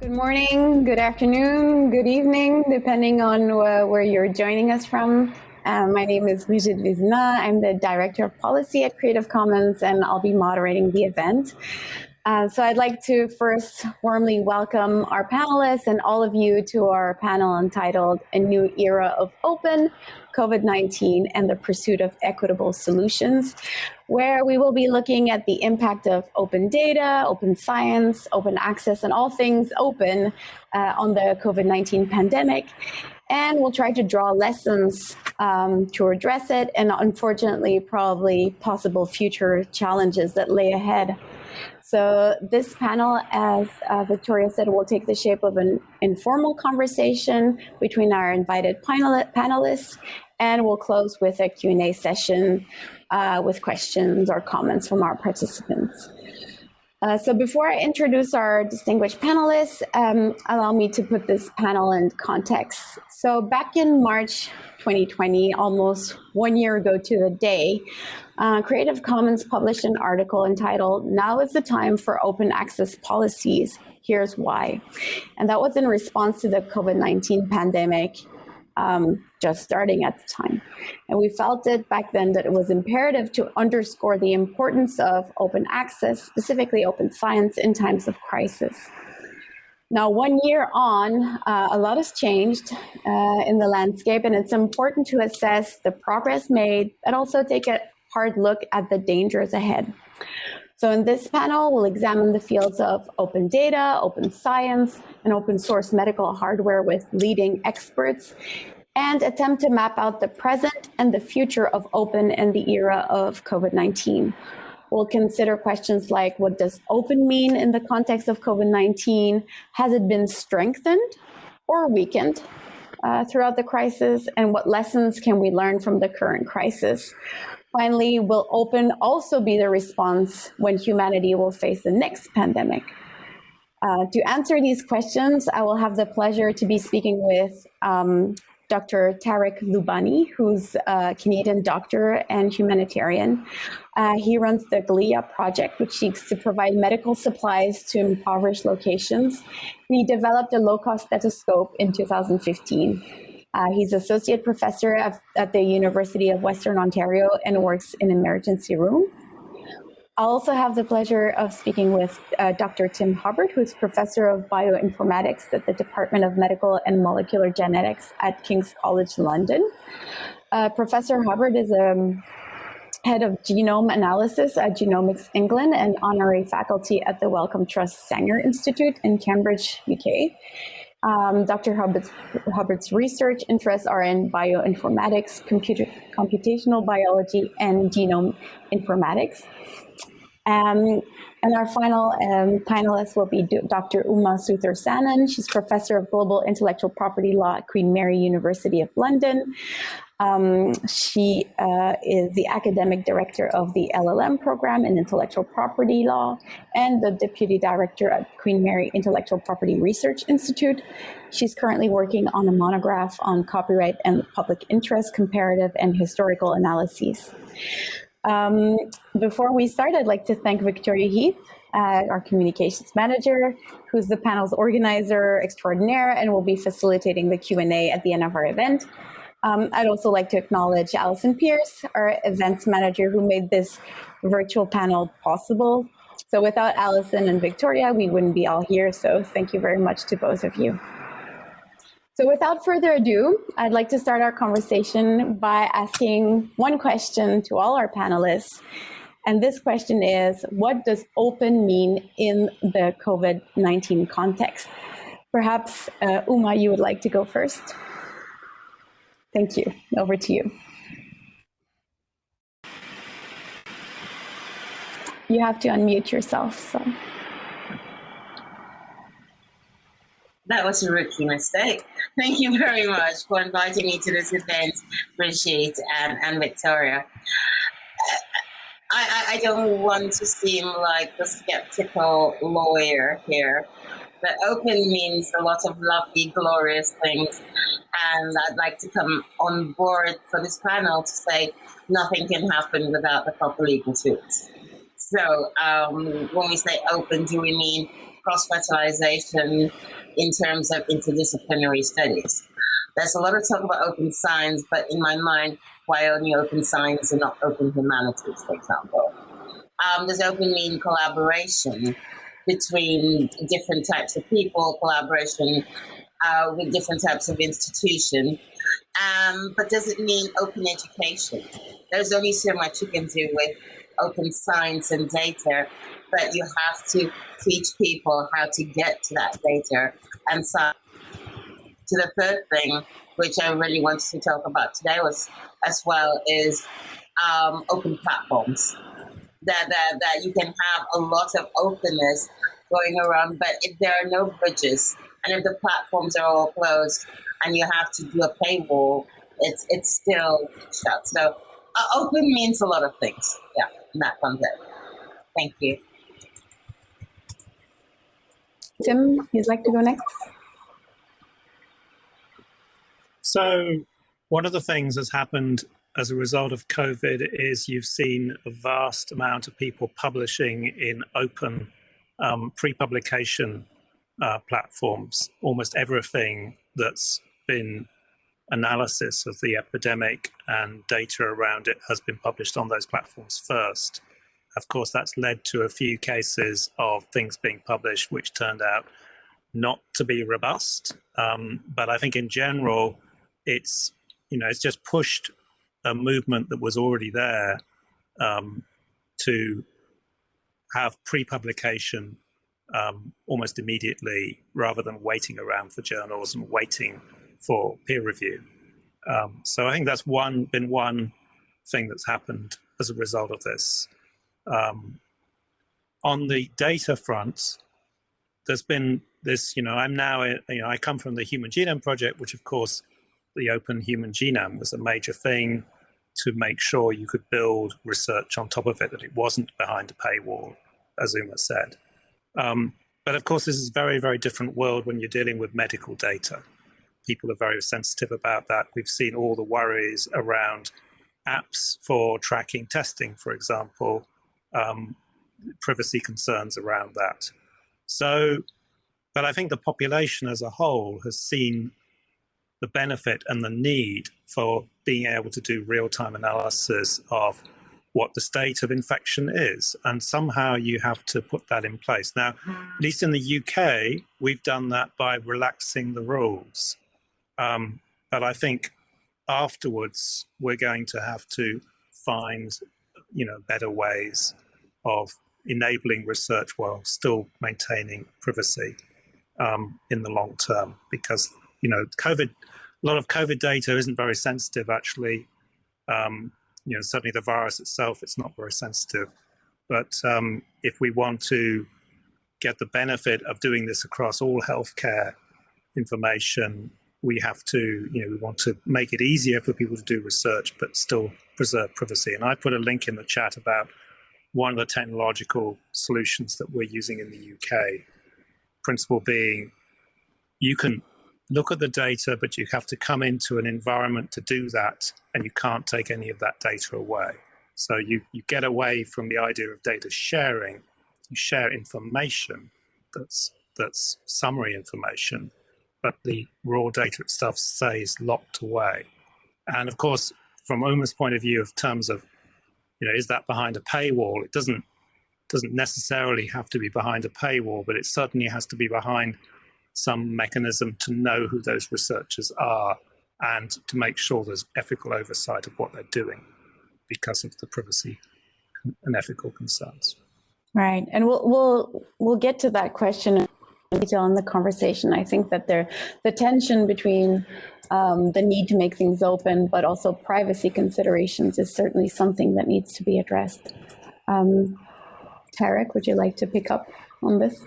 Good morning, good afternoon, good evening, depending on uh, where you're joining us from. Um, my name is Brigitte Vézina. I'm the Director of Policy at Creative Commons, and I'll be moderating the event. Uh, so I'd like to first warmly welcome our panelists and all of you to our panel entitled A New Era of Open, COVID-19 and the Pursuit of Equitable Solutions, where we will be looking at the impact of open data, open science, open access, and all things open uh, on the COVID-19 pandemic. And we'll try to draw lessons um, to address it and unfortunately probably possible future challenges that lay ahead. So this panel, as uh, Victoria said, will take the shape of an informal conversation between our invited panelists, and we'll close with a Q&A session uh, with questions or comments from our participants. Uh, so before I introduce our distinguished panelists, um, allow me to put this panel in context. So back in March 2020, almost one year ago to the day, uh, Creative Commons published an article entitled, Now is the Time for Open Access Policies, Here's Why. And that was in response to the COVID-19 pandemic um, just starting at the time. And we felt it back then that it was imperative to underscore the importance of open access, specifically open science in times of crisis. Now, one year on, uh, a lot has changed uh, in the landscape, and it's important to assess the progress made, but also take a hard look at the dangers ahead. So in this panel, we'll examine the fields of open data, open science, and open source medical hardware with leading experts, and attempt to map out the present and the future of open in the era of COVID-19. We'll consider questions like, what does open mean in the context of COVID-19? Has it been strengthened or weakened uh, throughout the crisis? And what lessons can we learn from the current crisis? Finally, will open also be the response when humanity will face the next pandemic? Uh, to answer these questions, I will have the pleasure to be speaking with um, Dr. Tarek Loubani, who's a Canadian doctor and humanitarian. Uh, he runs the GLIA project, which seeks to provide medical supplies to impoverished locations. He developed a low-cost stethoscope in 2015. Uh, he's associate professor of, at the University of Western Ontario and works in emergency room. I'll also have the pleasure of speaking with uh, Dr. Tim Hubbard, who's professor of bioinformatics at the Department of Medical and Molecular Genetics at King's College London. Uh, professor Hubbard is a um, head of genome analysis at Genomics England and honorary faculty at the Wellcome Trust Sanger Institute in Cambridge, UK. Um, Dr. Hubbard's, Hubbard's, research interests are in bioinformatics, computer, computational biology, and genome informatics. Um, and our final um, panelist will be Dr. Uma Suthersanen. She's professor of global intellectual property law at Queen Mary University of London. Um, she uh, is the academic director of the LLM program in intellectual property law and the deputy director at Queen Mary Intellectual Property Research Institute. She's currently working on a monograph on copyright and public interest comparative and historical analyses. Um, before we start, I'd like to thank Victoria Heath, uh, our communications manager, who's the panel's organizer extraordinaire and will be facilitating the Q&A at the end of our event. Um, I'd also like to acknowledge Allison Pierce, our events manager, who made this virtual panel possible. So without Allison and Victoria, we wouldn't be all here. So thank you very much to both of you. So without further ado, I'd like to start our conversation by asking one question to all our panelists. And this question is, what does open mean in the COVID-19 context? Perhaps, uh, Uma, you would like to go first? Thank you. Over to you. You have to unmute yourself. So. That was a rookie mistake. Thank you very much for inviting me to this event, Brigitte and, um, and Victoria. I, I, don't want to seem like the skeptical lawyer here, but open means a lot of lovely, glorious things. And I'd like to come on board for this panel to say nothing can happen without the proper legal tools. So um, when we say open, do we mean cross fertilization in terms of interdisciplinary studies. There's a lot of talk about open science, but in my mind, why only open science and not open humanities, for example? Um, does open mean collaboration between different types of people, collaboration uh, with different types of institution? Um, but does it mean open education? There's only so much you can do with open science and data, but you have to teach people how to get to that data. And so, to the third thing, which I really wanted to talk about today, was as well is um, open platforms. That, that that you can have a lot of openness going around, but if there are no bridges and if the platforms are all closed and you have to do a paywall, it's it's still shut. So uh, open means a lot of things. Yeah, in that context. Thank you. Tim, you'd like to go next? So, one of the things that's happened as a result of COVID is you've seen a vast amount of people publishing in open um, pre-publication uh, platforms. Almost everything that's been analysis of the epidemic and data around it has been published on those platforms first. Of course, that's led to a few cases of things being published which turned out not to be robust. Um, but I think in general, it's you know it's just pushed a movement that was already there um, to have pre-publication um, almost immediately rather than waiting around for journals and waiting for peer review. Um, so I think that's one been one thing that's happened as a result of this. Um, on the data front, there's been this, you know, I'm now, you know, I come from the Human Genome Project, which of course the open human genome was a major thing to make sure you could build research on top of it, that it wasn't behind a paywall, as Uma said. Um, but of course, this is a very, very different world when you're dealing with medical data. People are very sensitive about that. We've seen all the worries around apps for tracking testing, for example, um, privacy concerns around that. So, but I think the population as a whole has seen the benefit and the need for being able to do real-time analysis of what the state of infection is. And somehow you have to put that in place. Now, at least in the UK, we've done that by relaxing the rules. Um, but I think afterwards, we're going to have to find, you know, better ways of enabling research while still maintaining privacy um, in the long term. Because, you know, COVID, a lot of COVID data isn't very sensitive actually. Um, you know, certainly the virus itself, it's not very sensitive. But um, if we want to get the benefit of doing this across all healthcare information, we have to, you know, we want to make it easier for people to do research, but still preserve privacy. And I put a link in the chat about one of the technological solutions that we're using in the UK. Principle being, you can look at the data, but you have to come into an environment to do that, and you can't take any of that data away. So you, you get away from the idea of data sharing. You share information that's, that's summary information, but the raw data itself stays locked away. And of course, from Uma's point of view of terms of, you know, is that behind a paywall? It doesn't doesn't necessarily have to be behind a paywall, but it certainly has to be behind some mechanism to know who those researchers are and to make sure there's ethical oversight of what they're doing because of the privacy and ethical concerns. Right, and we'll we'll we'll get to that question in detail in the conversation. I think that there the tension between um, the need to make things open, but also privacy considerations, is certainly something that needs to be addressed. Um, Tarek, would you like to pick up on this?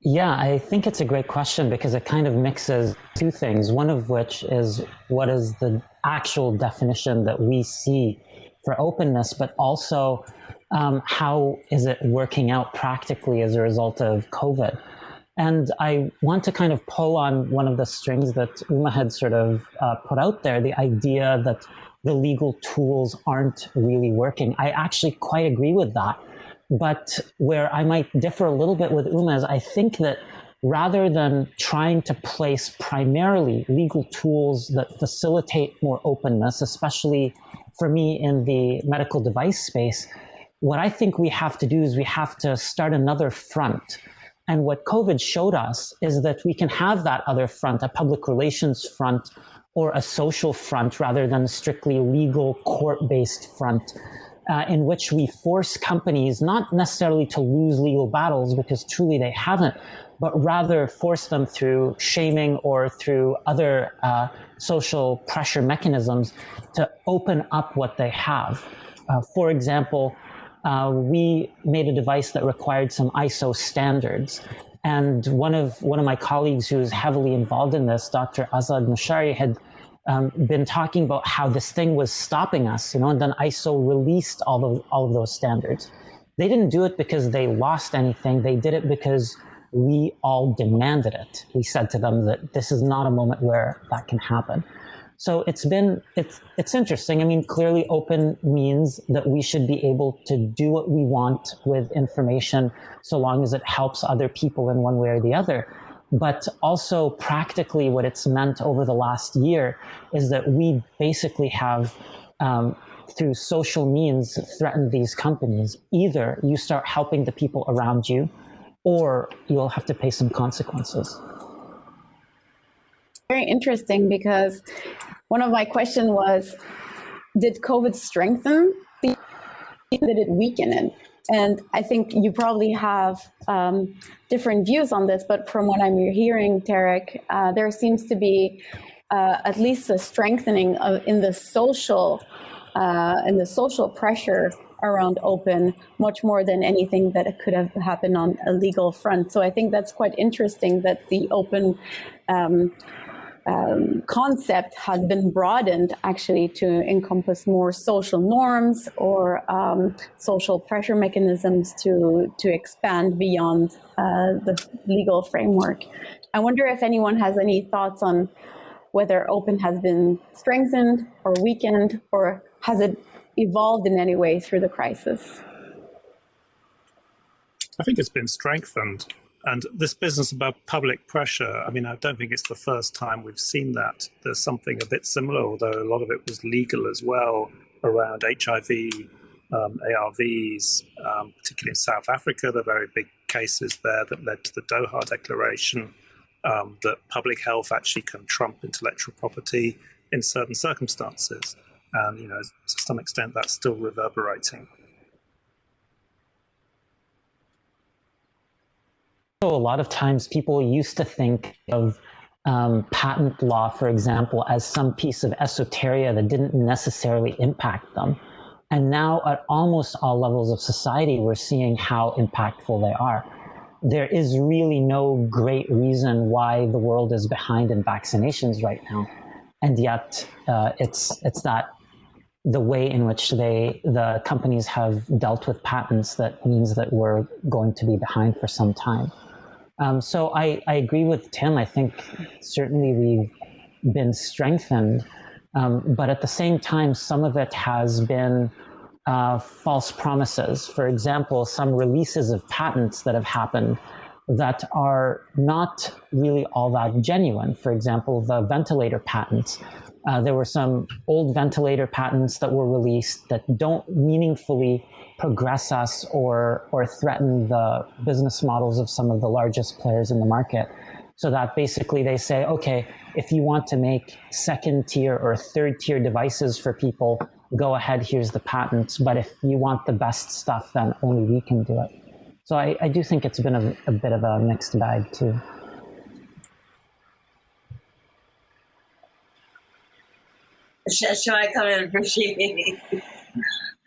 Yeah, I think it's a great question because it kind of mixes two things. One of which is what is the actual definition that we see for openness, but also um, how is it working out practically as a result of COVID? And I want to kind of pull on one of the strings that Uma had sort of uh, put out there the idea that the legal tools aren't really working. I actually quite agree with that. But where I might differ a little bit with Uma is I think that rather than trying to place primarily legal tools that facilitate more openness, especially for me in the medical device space, what I think we have to do is we have to start another front. And what COVID showed us is that we can have that other front, a public relations front or a social front rather than a strictly legal court-based front uh, in which we force companies not necessarily to lose legal battles because truly they haven't, but rather force them through shaming or through other uh, social pressure mechanisms to open up what they have. Uh, for example, uh, we made a device that required some ISO standards. And one of one of my colleagues who is heavily involved in this, Dr. Azad Mashari, had um, been talking about how this thing was stopping us, you know, and then ISO released all of all of those standards. They didn't do it because they lost anything. They did it because we all demanded it. We said to them that this is not a moment where that can happen. So it's been, it's, it's interesting. I mean, clearly open means that we should be able to do what we want with information so long as it helps other people in one way or the other. But also practically what it's meant over the last year is that we basically have um, through social means threatened these companies. Either you start helping the people around you or you'll have to pay some consequences. Very interesting because one of my questions was, did COVID strengthen the, did it weaken it? And I think you probably have um, different views on this, but from what I'm hearing, Tarek, uh, there seems to be uh, at least a strengthening of, in the social, uh, in the social pressure around open much more than anything that could have happened on a legal front. So I think that's quite interesting that the open um, um, concept has been broadened actually to encompass more social norms or um, social pressure mechanisms to, to expand beyond uh, the legal framework. I wonder if anyone has any thoughts on whether open has been strengthened or weakened or has it evolved in any way through the crisis? I think it's been strengthened. And this business about public pressure, I mean, I don't think it's the first time we've seen that. There's something a bit similar, although a lot of it was legal as well, around HIV, um, ARVs, um, particularly in South Africa, the very big cases there that led to the Doha Declaration, um, that public health actually can trump intellectual property in certain circumstances. And, you know, to some extent, that's still reverberating. So a lot of times people used to think of um, patent law, for example, as some piece of esoteria that didn't necessarily impact them. And now at almost all levels of society, we're seeing how impactful they are. There is really no great reason why the world is behind in vaccinations right now. And yet uh, it's, it's that the way in which they, the companies have dealt with patents that means that we're going to be behind for some time. Um, so I, I agree with Tim. I think certainly we've been strengthened, um, but at the same time, some of it has been uh, false promises. For example, some releases of patents that have happened that are not really all that genuine. For example, the ventilator patents. Uh, there were some old ventilator patents that were released that don't meaningfully progress us or, or threaten the business models of some of the largest players in the market. So that basically they say, okay, if you want to make second tier or third tier devices for people, go ahead, here's the patents. But if you want the best stuff, then only we can do it. So I, I do think it's been a, a bit of a mixed bag too. Shall I come in, Brigitte?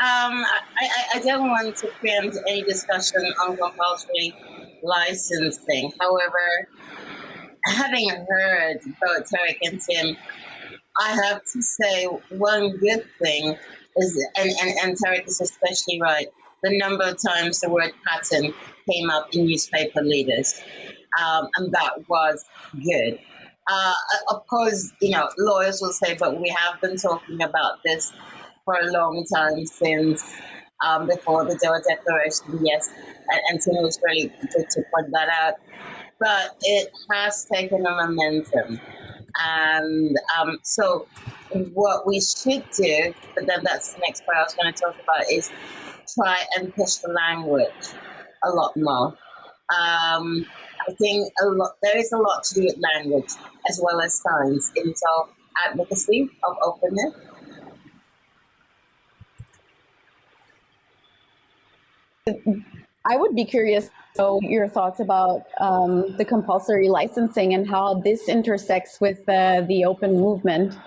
Um, I, I, don't want to preempt any discussion on compulsory licensing. However, having heard both Tarek and Tim, I have to say one good thing is, and, and, and Tarek is especially right, the number of times the word patent came up in newspaper leaders. Um, and that was good. Uh, of course, you know, lawyers will say, but we have been talking about this for a long time since um, before the Doha Declaration. Yes, and, and Tim was really good to point that out. But it has taken a momentum. And um, so, what we should do, but then that's the next part I was going to talk about, is try and push the language a lot more. Um, I think a lot, there is a lot to do with language as well as science in of advocacy of openness. I would be curious to know your thoughts about um, the compulsory licensing and how this intersects with uh, the open movement.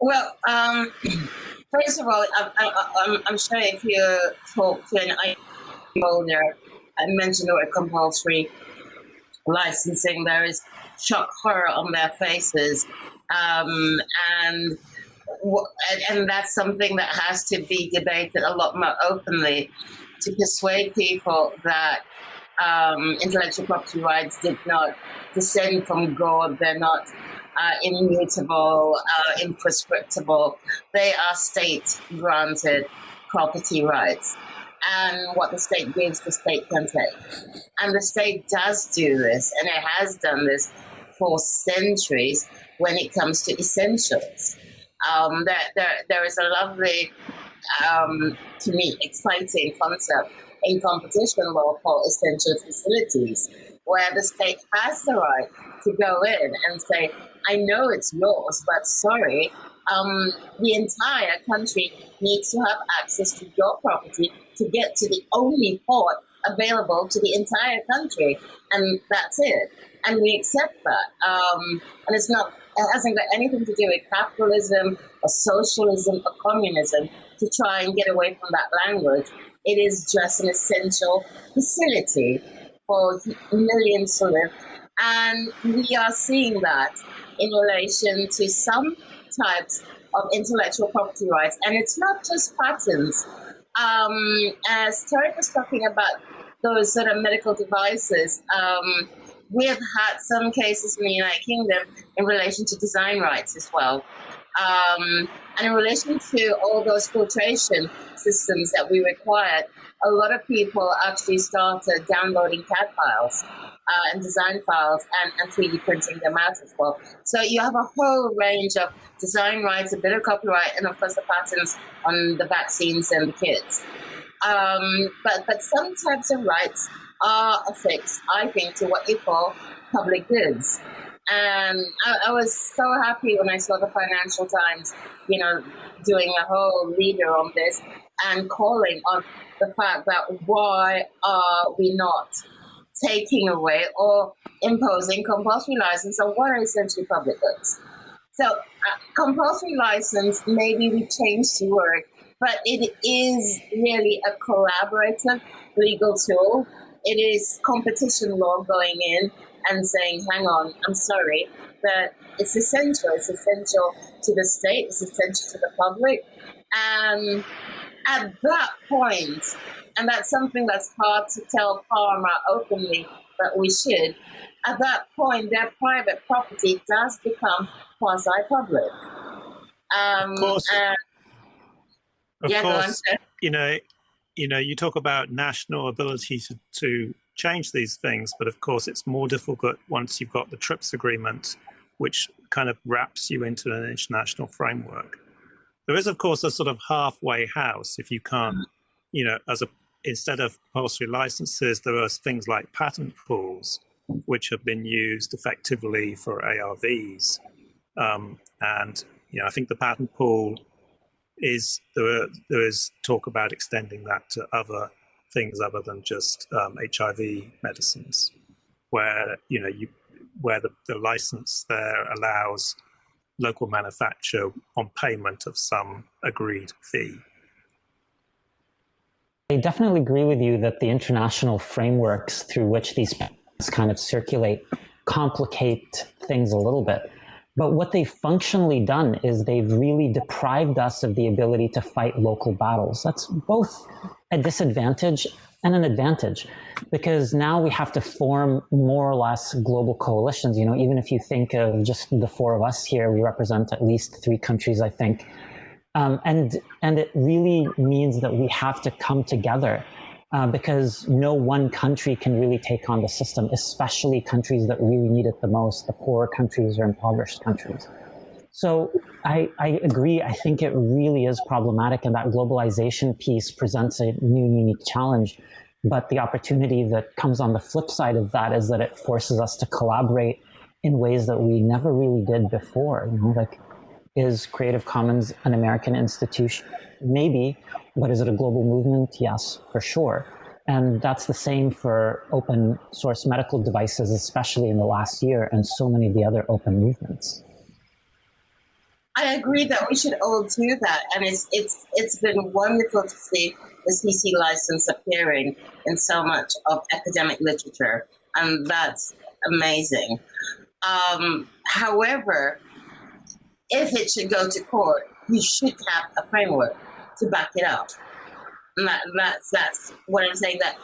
Well, um, first of all, I, am sure if you talk to an owner, I mentioned word compulsory licensing, there is shock horror on their faces. Um, and and that's something that has to be debated a lot more openly to persuade people that um, intellectual property rights did not descend from God. They're not uh, immutable, uh, imprescriptible. They are state granted property rights. And what the state gives, the state can take. And the state does do this, and it has done this for centuries when it comes to essentials. Um, there, there, there is a lovely, um, to me, exciting concept in competition law called essential facilities, where the state has the right to go in and say, I know it's yours, but sorry, um, the entire country needs to have access to your property to get to the only port available to the entire country, and that's it. And we accept that. Um, and it's not, it hasn't got anything to do with capitalism or socialism or communism to try and get away from that language. It is just an essential facility for millions to live. And we are seeing that in relation to some types of intellectual property rights. And it's not just patents. Um, as Tarek was talking about those sort of medical devices, um, we have had some cases in the United Kingdom in relation to design rights as well. Um, and in relation to all those filtration systems that we required, a lot of people actually started downloading CAD files uh, and design files and, and 3D printing them out as well. So you have a whole range of design rights, a bit of copyright, and of course the patents on the vaccines and the kits. Um, but, but some types of rights are affixed, I think, to what you call public goods. And I, I, was so happy when I saw the Financial Times, you know, doing a whole leader on this and calling on the fact that why are we not taking away or imposing compulsory license on what are essentially public goods. So uh, compulsory license, maybe we changed the word, but it is really a collaborative legal tool. It is competition law going in and saying, hang on, I'm sorry, but it's essential. It's essential to the state, it's essential to the public. And at that point, and that's something that's hard to tell pharma openly, but we should. At that point, their private property does become quasi-public. Um, of course, and, of yeah, course you know, you know, you talk about national ability to, to change these things, but of course, it's more difficult once you've got the TRIPS agreement, which kind of wraps you into an international framework. There is, of course, a sort of halfway house if you can't, you know, as a instead of compulsory licenses, there are things like patent pools, which have been used effectively for ARVs. Um, and you know, I think the patent pool is there. There is talk about extending that to other things other than just um, HIV medicines, where you know you where the, the license there allows local manufacture on payment of some agreed fee. I definitely agree with you that the international frameworks through which these kind of circulate complicate things a little bit. But what they've functionally done is they've really deprived us of the ability to fight local battles. That's both a disadvantage and an advantage because now we have to form more or less global coalitions. You know, even if you think of just the four of us here, we represent at least three countries, I think, Um, and, and it really means that we have to come together uh, because no one country can really take on the system, especially countries that really need it the most, the poorer countries or impoverished countries. So I, I, agree. I think it really is problematic, and that globalization piece presents a new, unique challenge. But the opportunity that comes on the flip side of that is that it forces us to collaborate in ways that we never really did before. You know, like, is Creative Commons an American institution? Maybe, but is it a global movement? Yes, for sure. And that's the same for open source medical devices, especially in the last year, and so many of the other open movements. I agree that we should all do that, and it's it's it's been wonderful to see the CC license appearing in so much of academic literature, and that's amazing. Um, however, if it should go to court, we should have a framework to back it up. And that, that's that's what I'm saying. That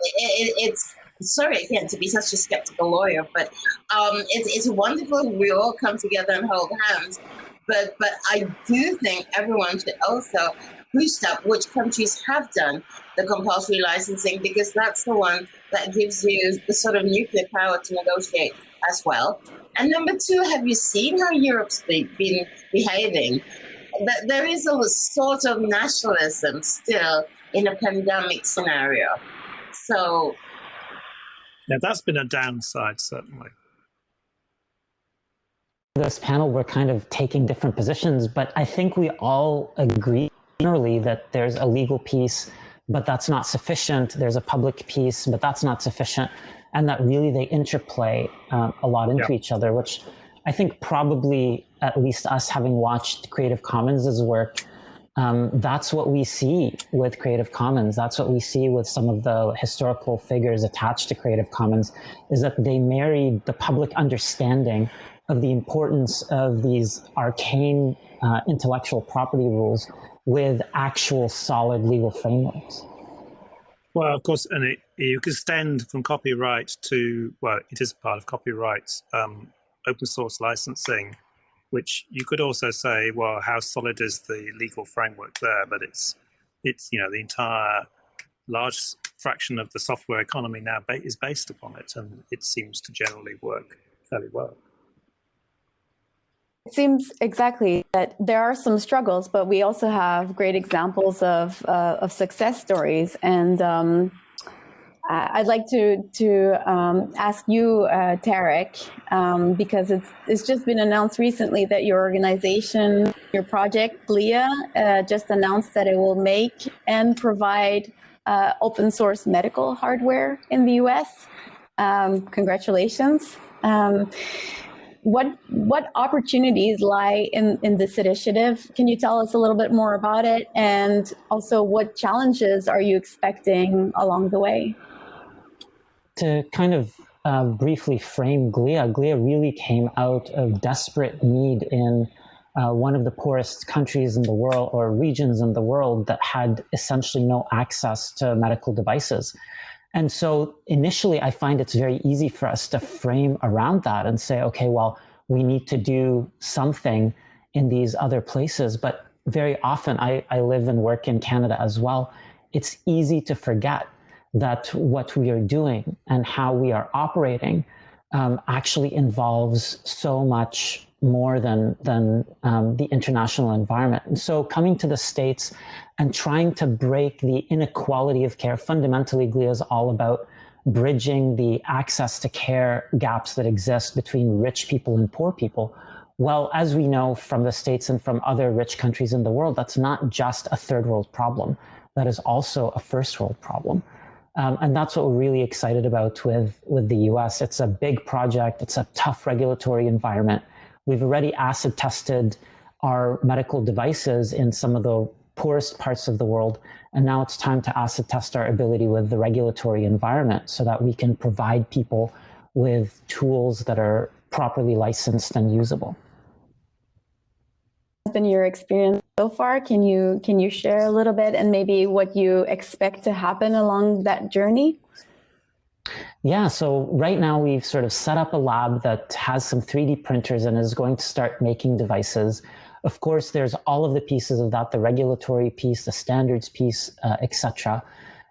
it, it, it's sorry again to be such a skeptical lawyer, but um, it's it's wonderful we all come together and hold hands. But but I do think everyone should also boost up which countries have done the compulsory licensing because that's the one that gives you the sort of nuclear power to negotiate as well. And number two, have you seen how Europe's been behaving? That there is a sort of nationalism still in a pandemic scenario. So, yeah, that's been a downside, certainly. This panel, we're kind of taking different positions, but I think we all agree generally that there's a legal piece, but that's not sufficient. There's a public piece, but that's not sufficient. And that really they interplay uh, a lot into yeah. each other, which I think probably at least us having watched Creative Commons' work, um, that's what we see with Creative Commons. That's what we see with some of the historical figures attached to Creative Commons is that they married the public understanding of the importance of these arcane uh, intellectual property rules with actual solid legal frameworks. Well, of course, and it, you extend from copyright to, well, it is part of copyright, um, open source licensing which you could also say, well, how solid is the legal framework there? But it's, it's you know, the entire large fraction of the software economy now is based upon it, and it seems to generally work fairly well. It seems exactly that there are some struggles, but we also have great examples of, uh, of success stories. And um, I'd like to to um, ask you, uh, Tarek, um, because it's it's just been announced recently that your organization, your project, GLIA, uh, just announced that it will make and provide uh, open source medical hardware in the U.S. Um, congratulations. What what opportunities lie in, in this initiative? Can you tell us a little bit more about it? And also, what challenges are you expecting along the way? to kind of uh, briefly frame GLIA, GLIA really came out of desperate need in uh, one of the poorest countries in the world or regions in the world that had essentially no access to medical devices. And so initially, I find it's very easy for us to frame around that and say, okay, well, we need to do something in these other places. But very often, I, I live and work in Canada as well. It's easy to forget that what we are doing and how we are operating um, actually involves so much more than than um, the international environment. And so coming to the states and trying to break the inequality of care, fundamentally, GLIA is all about bridging the access to care gaps that exist between rich people and poor people. Well, as we know from the states and from other rich countries in the world, that's not just a third world problem. That is also a first world problem. Um, and that's what we're really excited about with, with the US. It's a big project. It's a tough regulatory environment. We've already acid tested our medical devices in some of the poorest parts of the world. And now it's time to acid test our ability with the regulatory environment so that we can provide people with tools that are properly licensed and usable been your experience so far? Can you can you share a little bit and maybe what you expect to happen along that journey? Yeah, so right now we've sort of set up a lab that has some 3D printers and is going to start making devices. Of course, there's all of the pieces of that, the regulatory piece, the standards piece, uh, etc.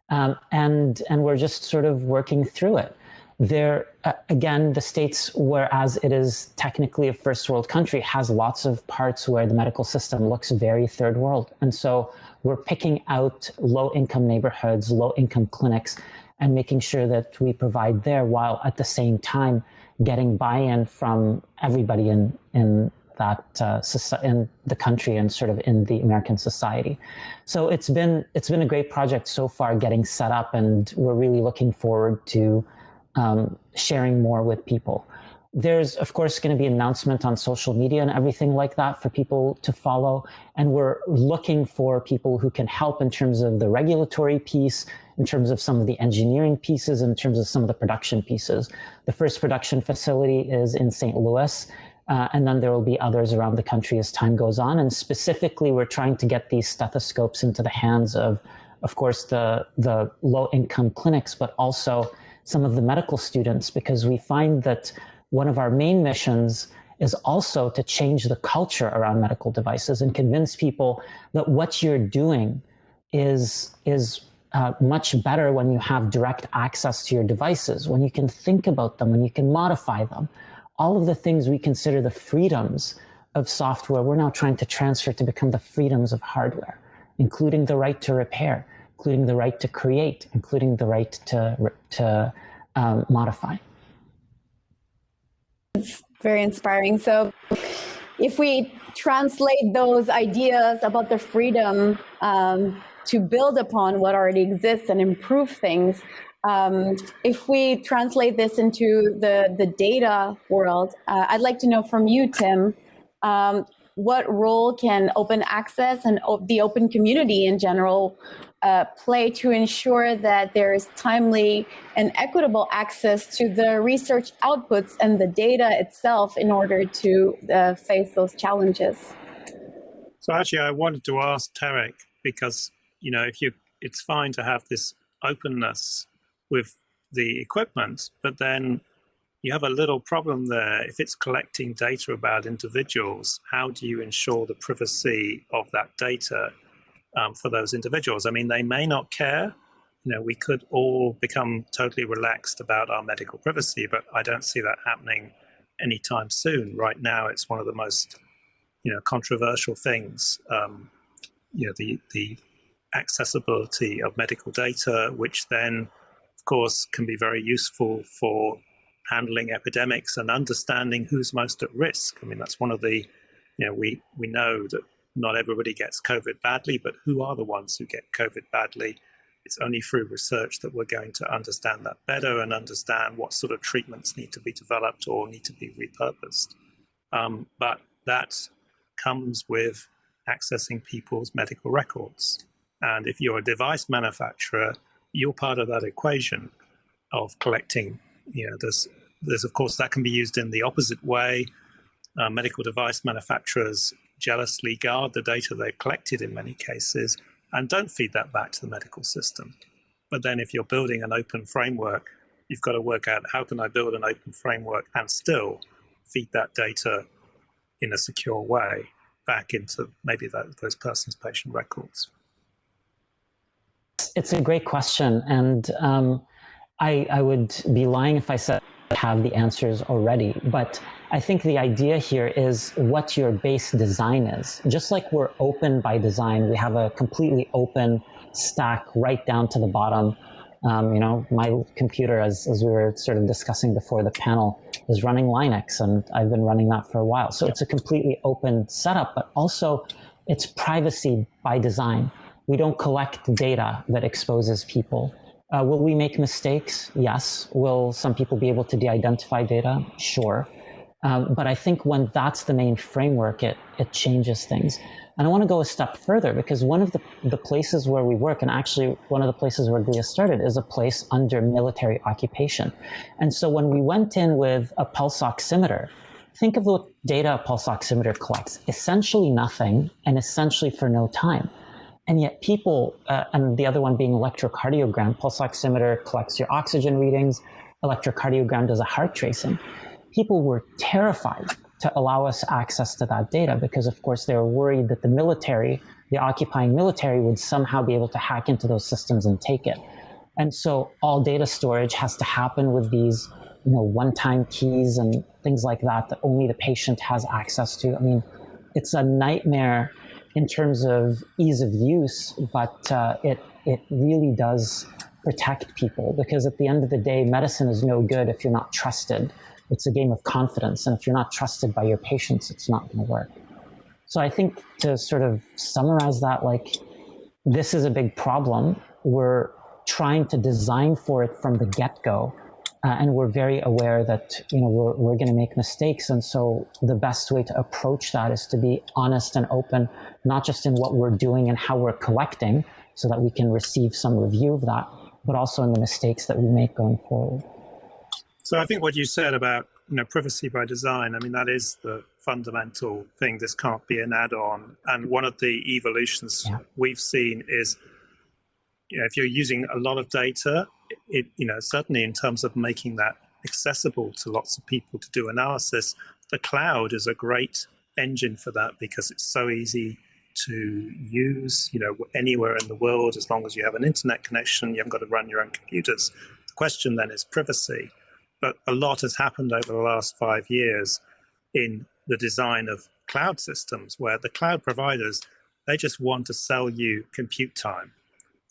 Um, and, and we're just sort of working through it. There, uh, again, the States, whereas it is technically a first world country, has lots of parts where the medical system looks very third world. And so we're picking out low income neighborhoods, low income clinics, and making sure that we provide there while at the same time getting buy-in from everybody in, in that uh, in the country and sort of in the American society. So it's been it's been a great project so far getting set up and we're really looking forward to um, sharing more with people. There's, of course, going to be announcement on social media and everything like that for people to follow. And we're looking for people who can help in terms of the regulatory piece, in terms of some of the engineering pieces, in terms of some of the production pieces. The first production facility is in St. Louis. Uh, and then there will be others around the country as time goes on. And specifically, we're trying to get these stethoscopes into the hands of, of course, the, the low income clinics, but also some of the medical students, because we find that one of our main missions is also to change the culture around medical devices and convince people that what you're doing is, is uh, much better when you have direct access to your devices, when you can think about them, when you can modify them. All of the things we consider the freedoms of software, we're now trying to transfer to become the freedoms of hardware, including the right to repair, including the right to create, including the right to, to um, modify. It's very inspiring. So if we translate those ideas about the freedom um, to build upon what already exists and improve things, um, if we translate this into the, the data world, uh, I'd like to know from you, Tim, um, what role can open access and the open community in general uh, play to ensure that there is timely and equitable access to the research outputs and the data itself in order to uh, face those challenges. So actually, I wanted to ask Tarek because you know if you, it's fine to have this openness with the equipment, but then you have a little problem there. If it's collecting data about individuals, how do you ensure the privacy of that data um, for those individuals. I mean, they may not care. You know, we could all become totally relaxed about our medical privacy, but I don't see that happening anytime soon. Right now, it's one of the most, you know, controversial things. Um, you know, the the accessibility of medical data, which then, of course, can be very useful for handling epidemics and understanding who's most at risk. I mean, that's one of the, you know, we we know that not everybody gets COVID badly, but who are the ones who get COVID badly? It's only through research that we're going to understand that better and understand what sort of treatments need to be developed or need to be repurposed. Um, but that comes with accessing people's medical records. And if you're a device manufacturer, you're part of that equation of collecting. You know, there's, there's of course that can be used in the opposite way. Uh, medical device manufacturers jealously guard the data they've collected in many cases and don't feed that back to the medical system. But then if you're building an open framework, you've got to work out how can I build an open framework and still feed that data in a secure way back into maybe that, those person's patient records? It's a great question. And um, I, I would be lying if I said I have the answers already. But I think the idea here is what your base design is. Just like we're open by design, we have a completely open stack right down to the bottom. Um, you know, my computer, as, as we were sort of discussing before the panel, is running Linux, and I've been running that for a while. So it's a completely open setup, but also it's privacy by design. We don't collect data that exposes people. Uh, will we make mistakes? Yes. Will some people be able to de-identify data? Sure. Um, but I think when that's the main framework, it, it changes things. And I want to go a step further because one of the, the places where we work, and actually one of the places where GLIA started, is a place under military occupation. And so when we went in with a pulse oximeter, think of what data a pulse oximeter collects. Essentially nothing and essentially for no time. And yet people, uh, and the other one being electrocardiogram, pulse oximeter collects your oxygen readings, electrocardiogram does a heart tracing. People were terrified to allow us access to that data because, of course, they were worried that the military, the occupying military, would somehow be able to hack into those systems and take it. And so all data storage has to happen with these you know, one-time keys and things like that that only the patient has access to. I mean, it's a nightmare in terms of ease of use, but uh, it it really does protect people because at the end of the day, medicine is no good if you're not trusted. It's a game of confidence, and if you're not trusted by your patients, it's not going to work. So I think to sort of summarize that, like this is a big problem. We're trying to design for it from the get-go uh, and we're very aware that you know we're, we're going to make mistakes and so the best way to approach that is to be honest and open not just in what we're doing and how we're collecting so that we can receive some review of that but also in the mistakes that we make going forward so i think what you said about you know privacy by design i mean that is the fundamental thing this can't be an add-on and one of the evolutions yeah. we've seen is you know, if you're using a lot of data it, you know, certainly in terms of making that accessible to lots of people to do analysis, the cloud is a great engine for that because it's so easy to use, you know, anywhere in the world, as long as you have an internet connection, you haven't got to run your own computers. The question then is privacy. But a lot has happened over the last five years in the design of cloud systems where the cloud providers, they just want to sell you compute time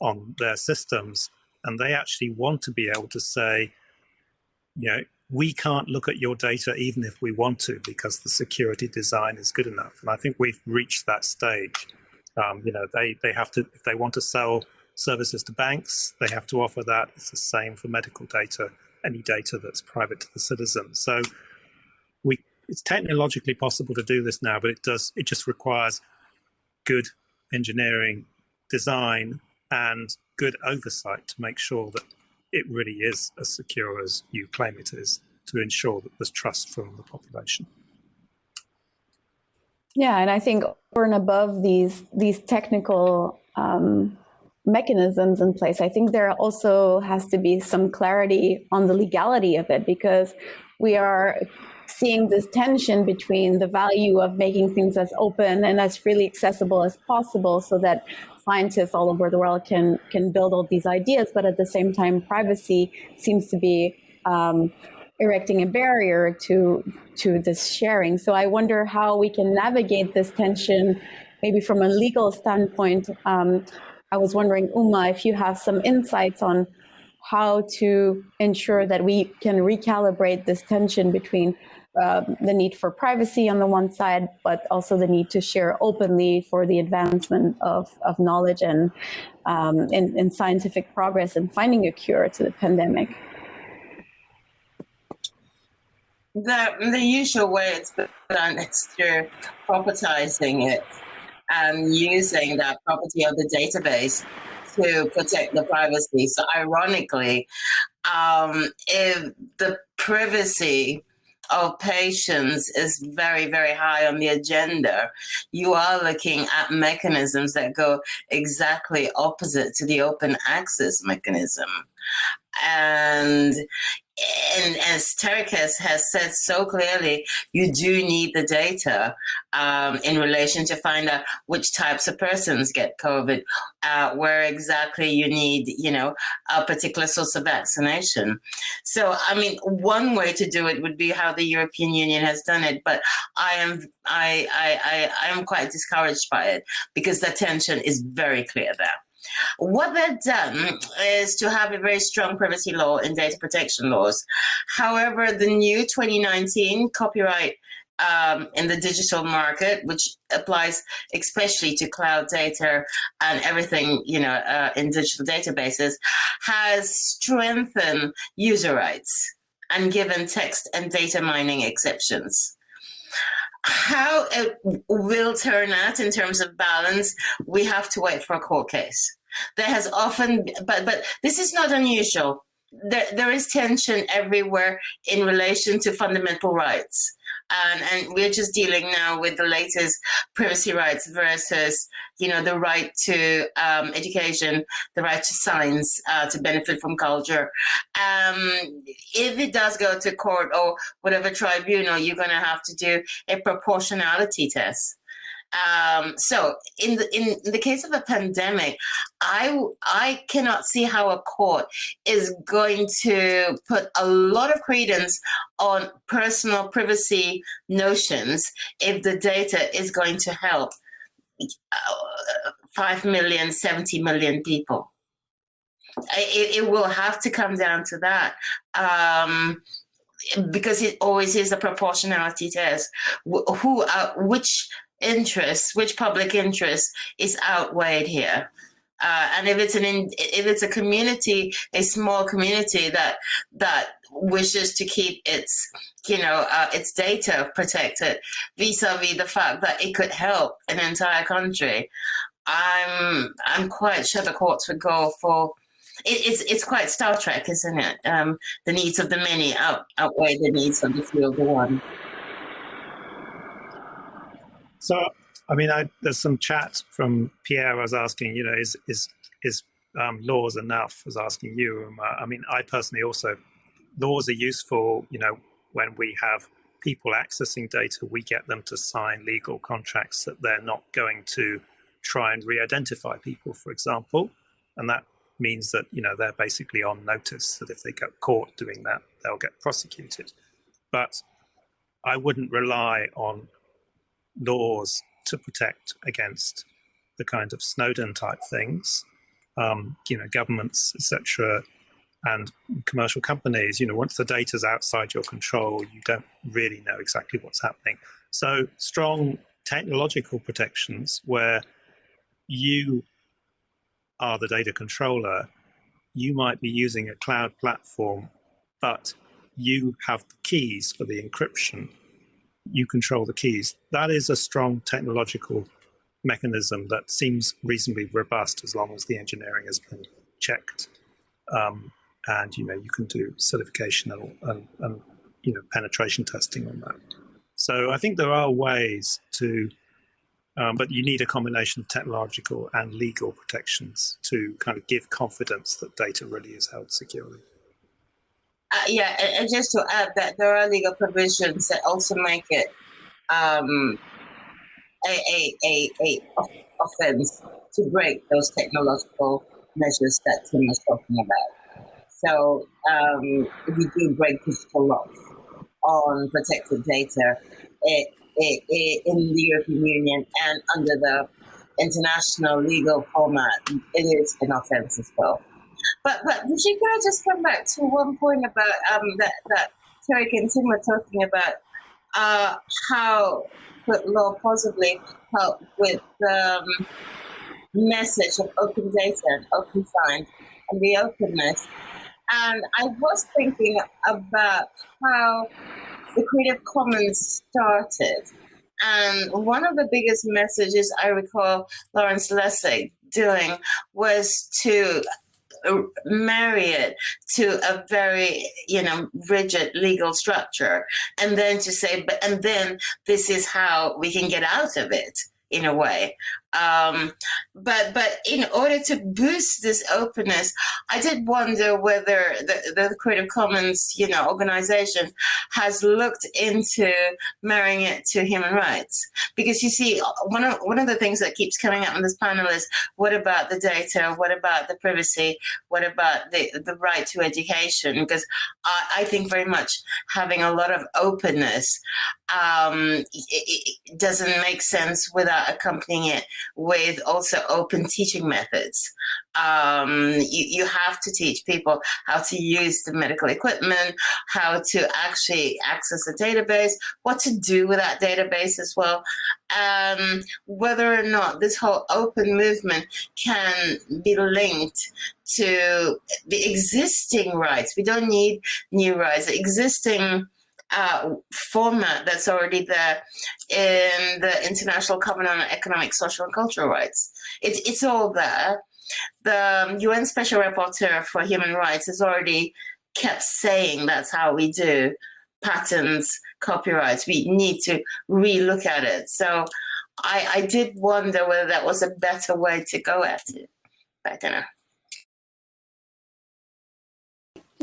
on their systems and they actually want to be able to say, you know, we can't look at your data even if we want to because the security design is good enough. And I think we've reached that stage. Um, you know, they, they have to, if they want to sell services to banks, they have to offer that. It's the same for medical data, any data that's private to the citizen. So we, it's technologically possible to do this now, but it does, it just requires good engineering design and good oversight to make sure that it really is as secure as you claim it is to ensure that there's trust from the population. Yeah, and I think over and above these these technical um, mechanisms in place, I think there also has to be some clarity on the legality of it because we are seeing this tension between the value of making things as open and as freely accessible as possible so that scientists all over the world can can build all these ideas, but at the same time, privacy seems to be um, erecting a barrier to to this sharing. So I wonder how we can navigate this tension, maybe from a legal standpoint. Um, I was wondering, Uma, if you have some insights on how to ensure that we can recalibrate this tension between um, the need for privacy on the one side, but also the need to share openly for the advancement of, of knowledge and, um, and, and scientific progress and finding a cure to the pandemic. The, the usual way it's done is through propertizing it and using that property of the database to protect the privacy. So ironically, um, if the privacy of patients is very, very high on the agenda, you are looking at mechanisms that go exactly opposite to the open access mechanism. And and as Tarek's has said so clearly, you do need the data um, in relation to find out which types of persons get COVID, uh, where exactly you need, you know, a particular source of vaccination. So, I mean, one way to do it would be how the European Union has done it, but I am, I, I, I, I am quite discouraged by it because the tension is very clear there. What they've done is to have a very strong privacy law and data protection laws. However, the new 2019 copyright um, in the digital market, which applies especially to cloud data and everything, you know, uh, in digital databases, has strengthened user rights and given text and data mining exceptions. How it will turn out in terms of balance, we have to wait for a court case. There has often, but but this is not unusual. There, there is tension everywhere in relation to fundamental rights. and and we're just dealing now with the latest privacy rights versus you know the right to um, education, the right to science, uh, to benefit from culture. Um, if it does go to court or whatever tribunal, you're going to have to do a proportionality test. Um, so in the in the case of a pandemic, I I cannot see how a court is going to put a lot of credence on personal privacy notions if the data is going to help uh, 5 million, 70 million people. It, it will have to come down to that. Um, because it always is a proportionality test. Who, uh, which interest, which public interest is outweighed here. Uh, and if it's an in, if it's a community, a small community that that wishes to keep its you know uh, its data protected vis-a-vis the fact that it could help an entire country, I'm I'm quite sure the courts would go for. It, it's it's quite Star Trek, isn't it? Um, the needs of the many out, outweigh the needs of the few of the one. So, I mean, I, there's some chat from Pierre. I was asking, you know, is is is um, laws enough? I was asking you. Um, I mean, I personally also laws are useful. You know, when we have people accessing data, we get them to sign legal contracts that they're not going to try and re-identify people, for example, and that means that you know they're basically on notice that if they get caught doing that, they'll get prosecuted. But I wouldn't rely on laws to protect against the kind of Snowden type things. Um, you know, governments, etc., and commercial companies. You know, once the data's outside your control, you don't really know exactly what's happening. So, strong technological protections where you are the data controller, you might be using a cloud platform, but you have the keys for the encryption you control the keys. That is a strong technological mechanism that seems reasonably robust as long as the engineering has been checked. Um, and you know you can do certification and, and, and, you know penetration testing on that. So I think there are ways to, um, but you need a combination of technological and legal protections to kind of give confidence that data really is held securely. Uh, yeah, and, just to add that there are legal provisions that also make it um, a, a, a, a offense to break those technological measures that Tim was talking about. So um, if you do break digital laws on protected data, it, it, it, in the European Union and under the international legal format, it is an offense as well. But but could I just come back to one point about um that that Tarek and Tim were talking about uh how could law possibly help with the um, message of open data and open science and the openness. And I was thinking about how the Creative Commons started. And one of the biggest messages I recall Lawrence Lessig doing was to marry it to a very you know rigid legal structure. And then to say but and then this is how we can get out of it in a way um, but but in order to boost this openness, I did wonder whether the, the Creative Commons, you know, organization has looked into marrying it to human rights. Because you see, one of one of the things that keeps coming up in this panel is what about the data? What about the privacy? What about the the right to education? Because I, I think very much having a lot of openness um, it, it doesn't make sense without accompanying it with also open teaching methods. Um, you, you have to teach people how to use the medical equipment, how to actually access a database, what to do with that database as well. Um, whether or not this whole open movement can be linked to the existing rights. We don't need new rights. Existing uh, format that's already there in the International Covenant on Economic, Social and Cultural Rights. It's, it's all there. The UN um, Special Rapporteur for Human Rights has already kept saying that's how we do patents, copyrights. We need to relook at it. So I, I did wonder whether that was a better way to go at it. But I don't know.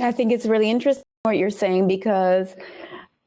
I think it's really interesting what you're saying because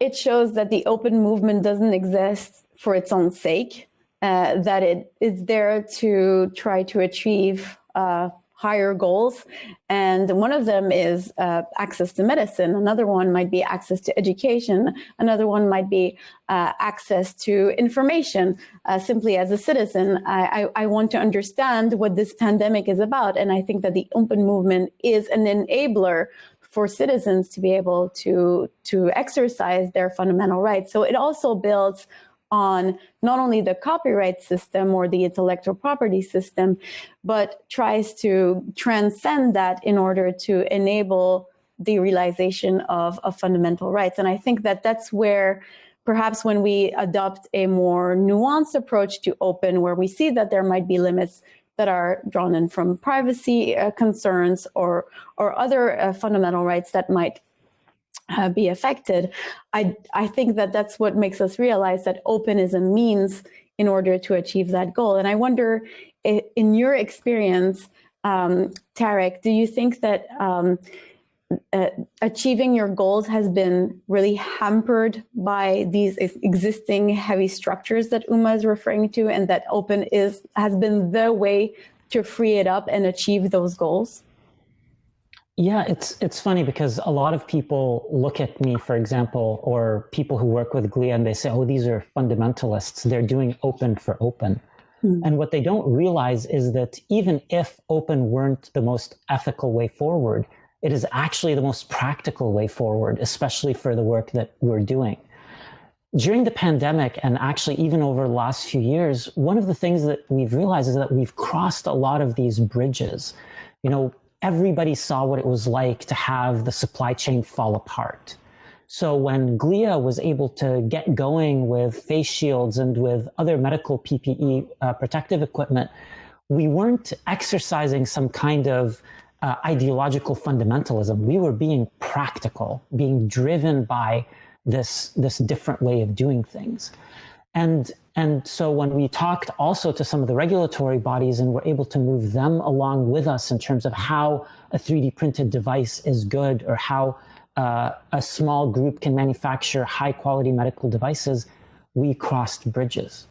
it shows that the open movement doesn't exist for its own sake, uh, that it is there to try to achieve uh, higher goals. And one of them is uh, access to medicine. Another one might be access to education. Another one might be uh, access to information. Uh, simply as a citizen, I, I, I, want to understand what this pandemic is about. And I think that the open movement is an enabler for citizens to be able to, to exercise their fundamental rights. So it also builds on not only the copyright system or the intellectual property system, but tries to transcend that in order to enable the realization of, of fundamental rights. And I think that that's where perhaps when we adopt a more nuanced approach to open, where we see that there might be limits that are drawn in from privacy uh, concerns or, or other uh, fundamental rights that might uh, be affected, I, I think that that's what makes us realize that open is a means in order to achieve that goal. And I wonder, in your experience, um, Tarek, do you think that um, uh, achieving your goals has been really hampered by these existing heavy structures that Uma is referring to and that open is has been the way to free it up and achieve those goals? Yeah, it's it's funny because a lot of people look at me, for example, or people who work with GLIA and they say, oh, these are fundamentalists. They're doing open for open. Mm. And what they don't realize is that even if open weren't the most ethical way forward, it is actually the most practical way forward, especially for the work that we're doing. During the pandemic, and actually even over the last few years, one of the things that we've realized is that we've crossed a lot of these bridges. You know, everybody saw what it was like to have the supply chain fall apart. So when GLIA was able to get going with face shields and with other medical PPE uh, protective equipment, we weren't exercising some kind of uh, ideological fundamentalism. We were being practical, being driven by this, this different way of doing things. And and so when we talked also to some of the regulatory bodies and were able to move them along with us in terms of how a 3D printed device is good or how uh, a small group can manufacture high quality medical devices, we crossed bridges.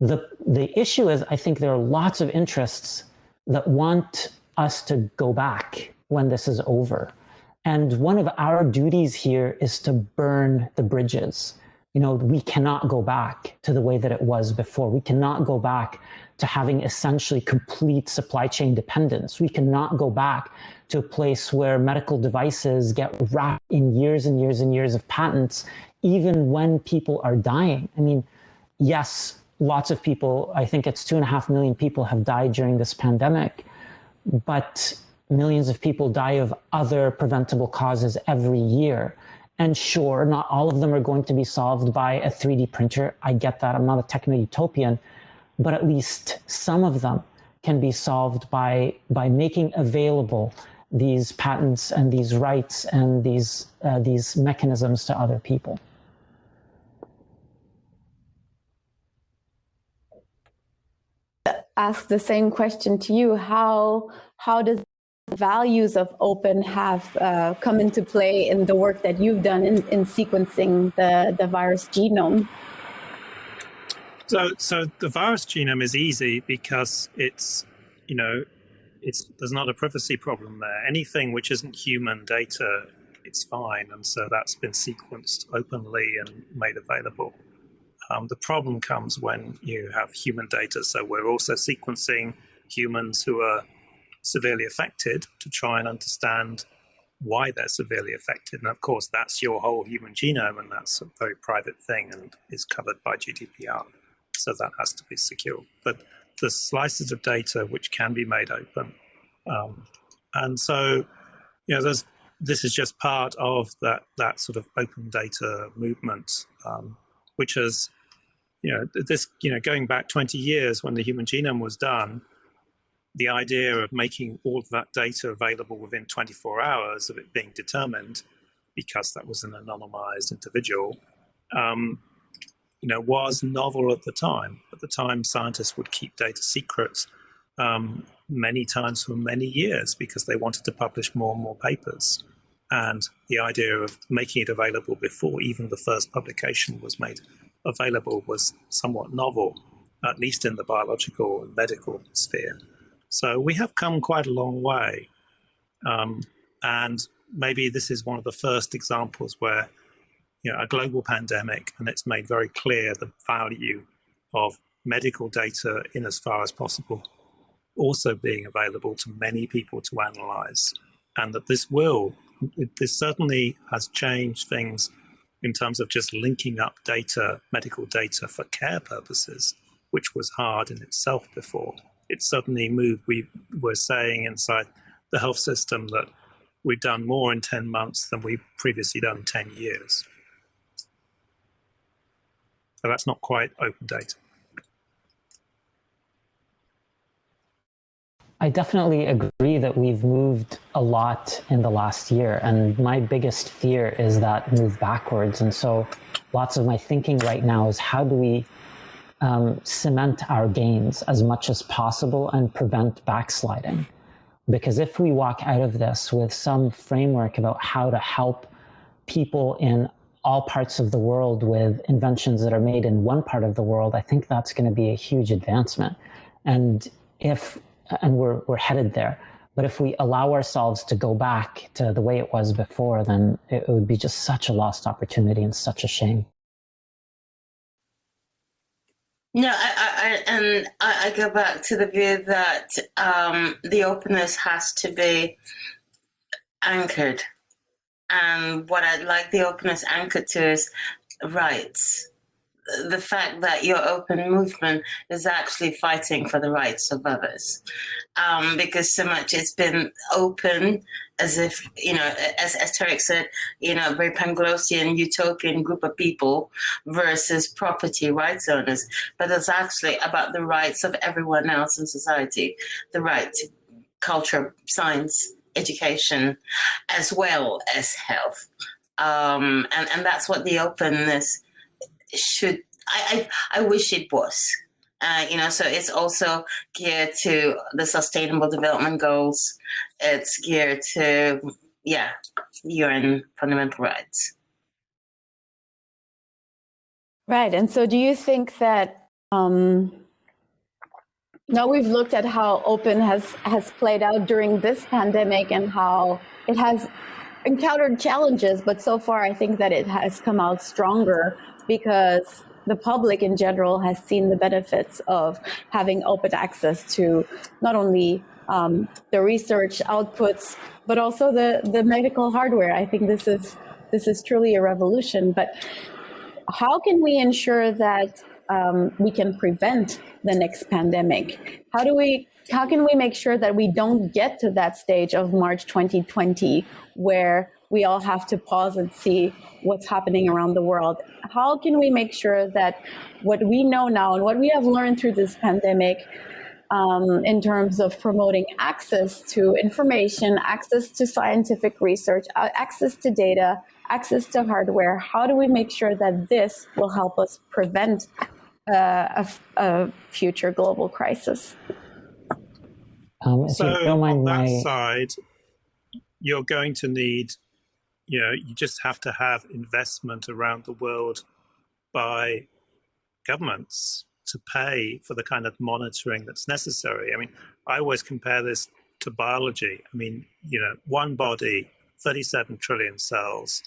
The, the issue is, I think there are lots of interests that want us to go back when this is over. And one of our duties here is to burn the bridges you know, we cannot go back to the way that it was before. We cannot go back to having essentially complete supply chain dependence. We cannot go back to a place where medical devices get wrapped in years and years and years of patents, even when people are dying. I mean, yes, lots of people, I think it's two and a half million people have died during this pandemic, but millions of people die of other preventable causes every year. And sure, not all of them are going to be solved by a 3D printer. I get that. I'm not a techno utopian, but at least some of them can be solved by, by making available these patents and these rights and these, uh, these mechanisms to other people. Ask the same question to you. How, how does values of open have uh, come into play in the work that you've done in, in sequencing the, the virus genome? So, so the virus genome is easy because it's, you know, it's there's not a privacy problem there. Anything which isn't human data, it's fine, and so that's been sequenced openly and made available. Um, the problem comes when you have human data. So we're also sequencing humans who are severely affected to try and understand why they're severely affected. And of course, that's your whole human genome, and that's a very private thing and is covered by GDPR. So that has to be secure. But the slices of data which can be made open. Um, and so, you know, there's, this is just part of that, that sort of open data movement, um, which has, you know, this, you know, going back 20 years when the human genome was done, the idea of making all of that data available within 24 hours of it being determined because that was an anonymized individual, um, you know, was novel at the time. At the time, scientists would keep data secrets um, many times for many years because they wanted to publish more and more papers. And the idea of making it available before even the first publication was made available was somewhat novel, at least in the biological and medical sphere. So we have come quite a long way. Um, and maybe this is one of the first examples where you know, a global pandemic, and it's made very clear the value of medical data in as far as possible also being available to many people to analyze. And that this will, this certainly has changed things in terms of just linking up data, medical data for care purposes, which was hard in itself before. It suddenly moved, we were saying inside the health system that we've done more in 10 months than we've previously done 10 years. So that's not quite open data. I definitely agree that we've moved a lot in the last year. And my biggest fear is that move backwards. And so lots of my thinking right now is how do we um, cement our gains as much as possible and prevent backsliding? Because if we walk out of this with some framework about how to help people in all parts of the world with inventions that are made in one part of the world, I think that's going to be a huge advancement. And if, and we're, we're headed there. But if we allow ourselves to go back to the way it was before, then it would be just such a lost opportunity and such a shame. No, I, I, and I, go back to the view that um, the openness has to be anchored and what I'd like the openness anchored to is rights. The fact that your open movement is actually fighting for the rights of others. Um, because so much it's been open as if, you know, as, as Tarek said, you know, very Panglossian utopian group of people versus property rights owners. But it's actually about the rights of everyone else in society, the right to culture, science, education as well as health. Um, and, and that's what the openness should, I, I, I wish it was. Uh, you know, so it's also geared to the sustainable development goals. It's geared to, yeah, UN fundamental rights. Right. And so do you think that um, now we've looked at how open has, has played out during this pandemic and how it has encountered challenges, but so far I think that it has come out stronger because the public in general has seen the benefits of having open access to not only um, the research outputs, but also the, the medical hardware. I think this is this is truly a revolution. But how can we ensure that um, we can prevent the next pandemic? How do we how can we make sure that we don't get to that stage of March 2020 where we all have to pause and see what's happening around the world? How can we make sure that what we know now and what we have learned through this pandemic um, in terms of promoting access to information, access to scientific research, uh, access to data, access to hardware, how do we make sure that this will help us prevent uh, a, a, future global crisis? Um, so on that my... side, you're going to need, you know, you just have to have investment around the world by governments to pay for the kind of monitoring that's necessary. I mean, I always compare this to biology. I mean, you know, one body, 37 trillion cells,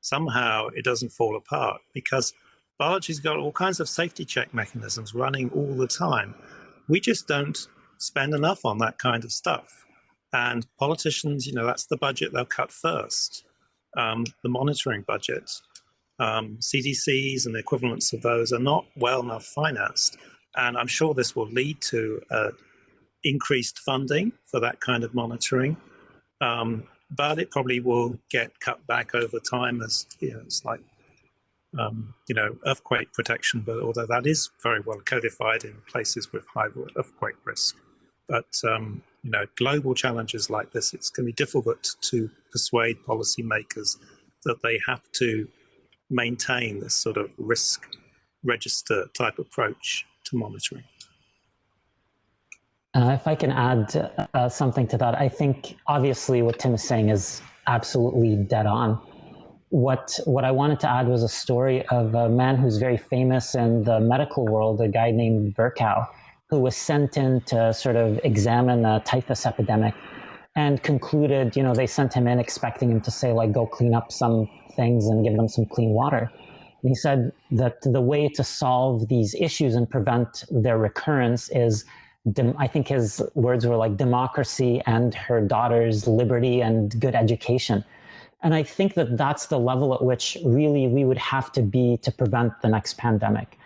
somehow it doesn't fall apart because biology's got all kinds of safety check mechanisms running all the time. We just don't spend enough on that kind of stuff. And politicians, you know, that's the budget they'll cut first, um, the monitoring budgets. Um, CDCs and the equivalents of those are not well enough financed. And I'm sure this will lead to uh, increased funding for that kind of monitoring. Um, but it probably will get cut back over time as you know, it's like um, you know earthquake protection. But although that is very well codified in places with high earthquake risk, but um, you know global challenges like this, it's going to be difficult to persuade policymakers that they have to maintain this sort of risk register type approach to monitoring. Uh, if I can add uh, something to that, I think obviously what Tim is saying is absolutely dead on. What what I wanted to add was a story of a man who's very famous in the medical world, a guy named Virchow, who was sent in to sort of examine a typhus epidemic and concluded, you know, they sent him in expecting him to say, like, go clean up some things and give them some clean water. And he said that the way to solve these issues and prevent their recurrence is, I think his words were like democracy and her daughter's liberty and good education. And I think that that's the level at which really we would have to be to prevent the next pandemic.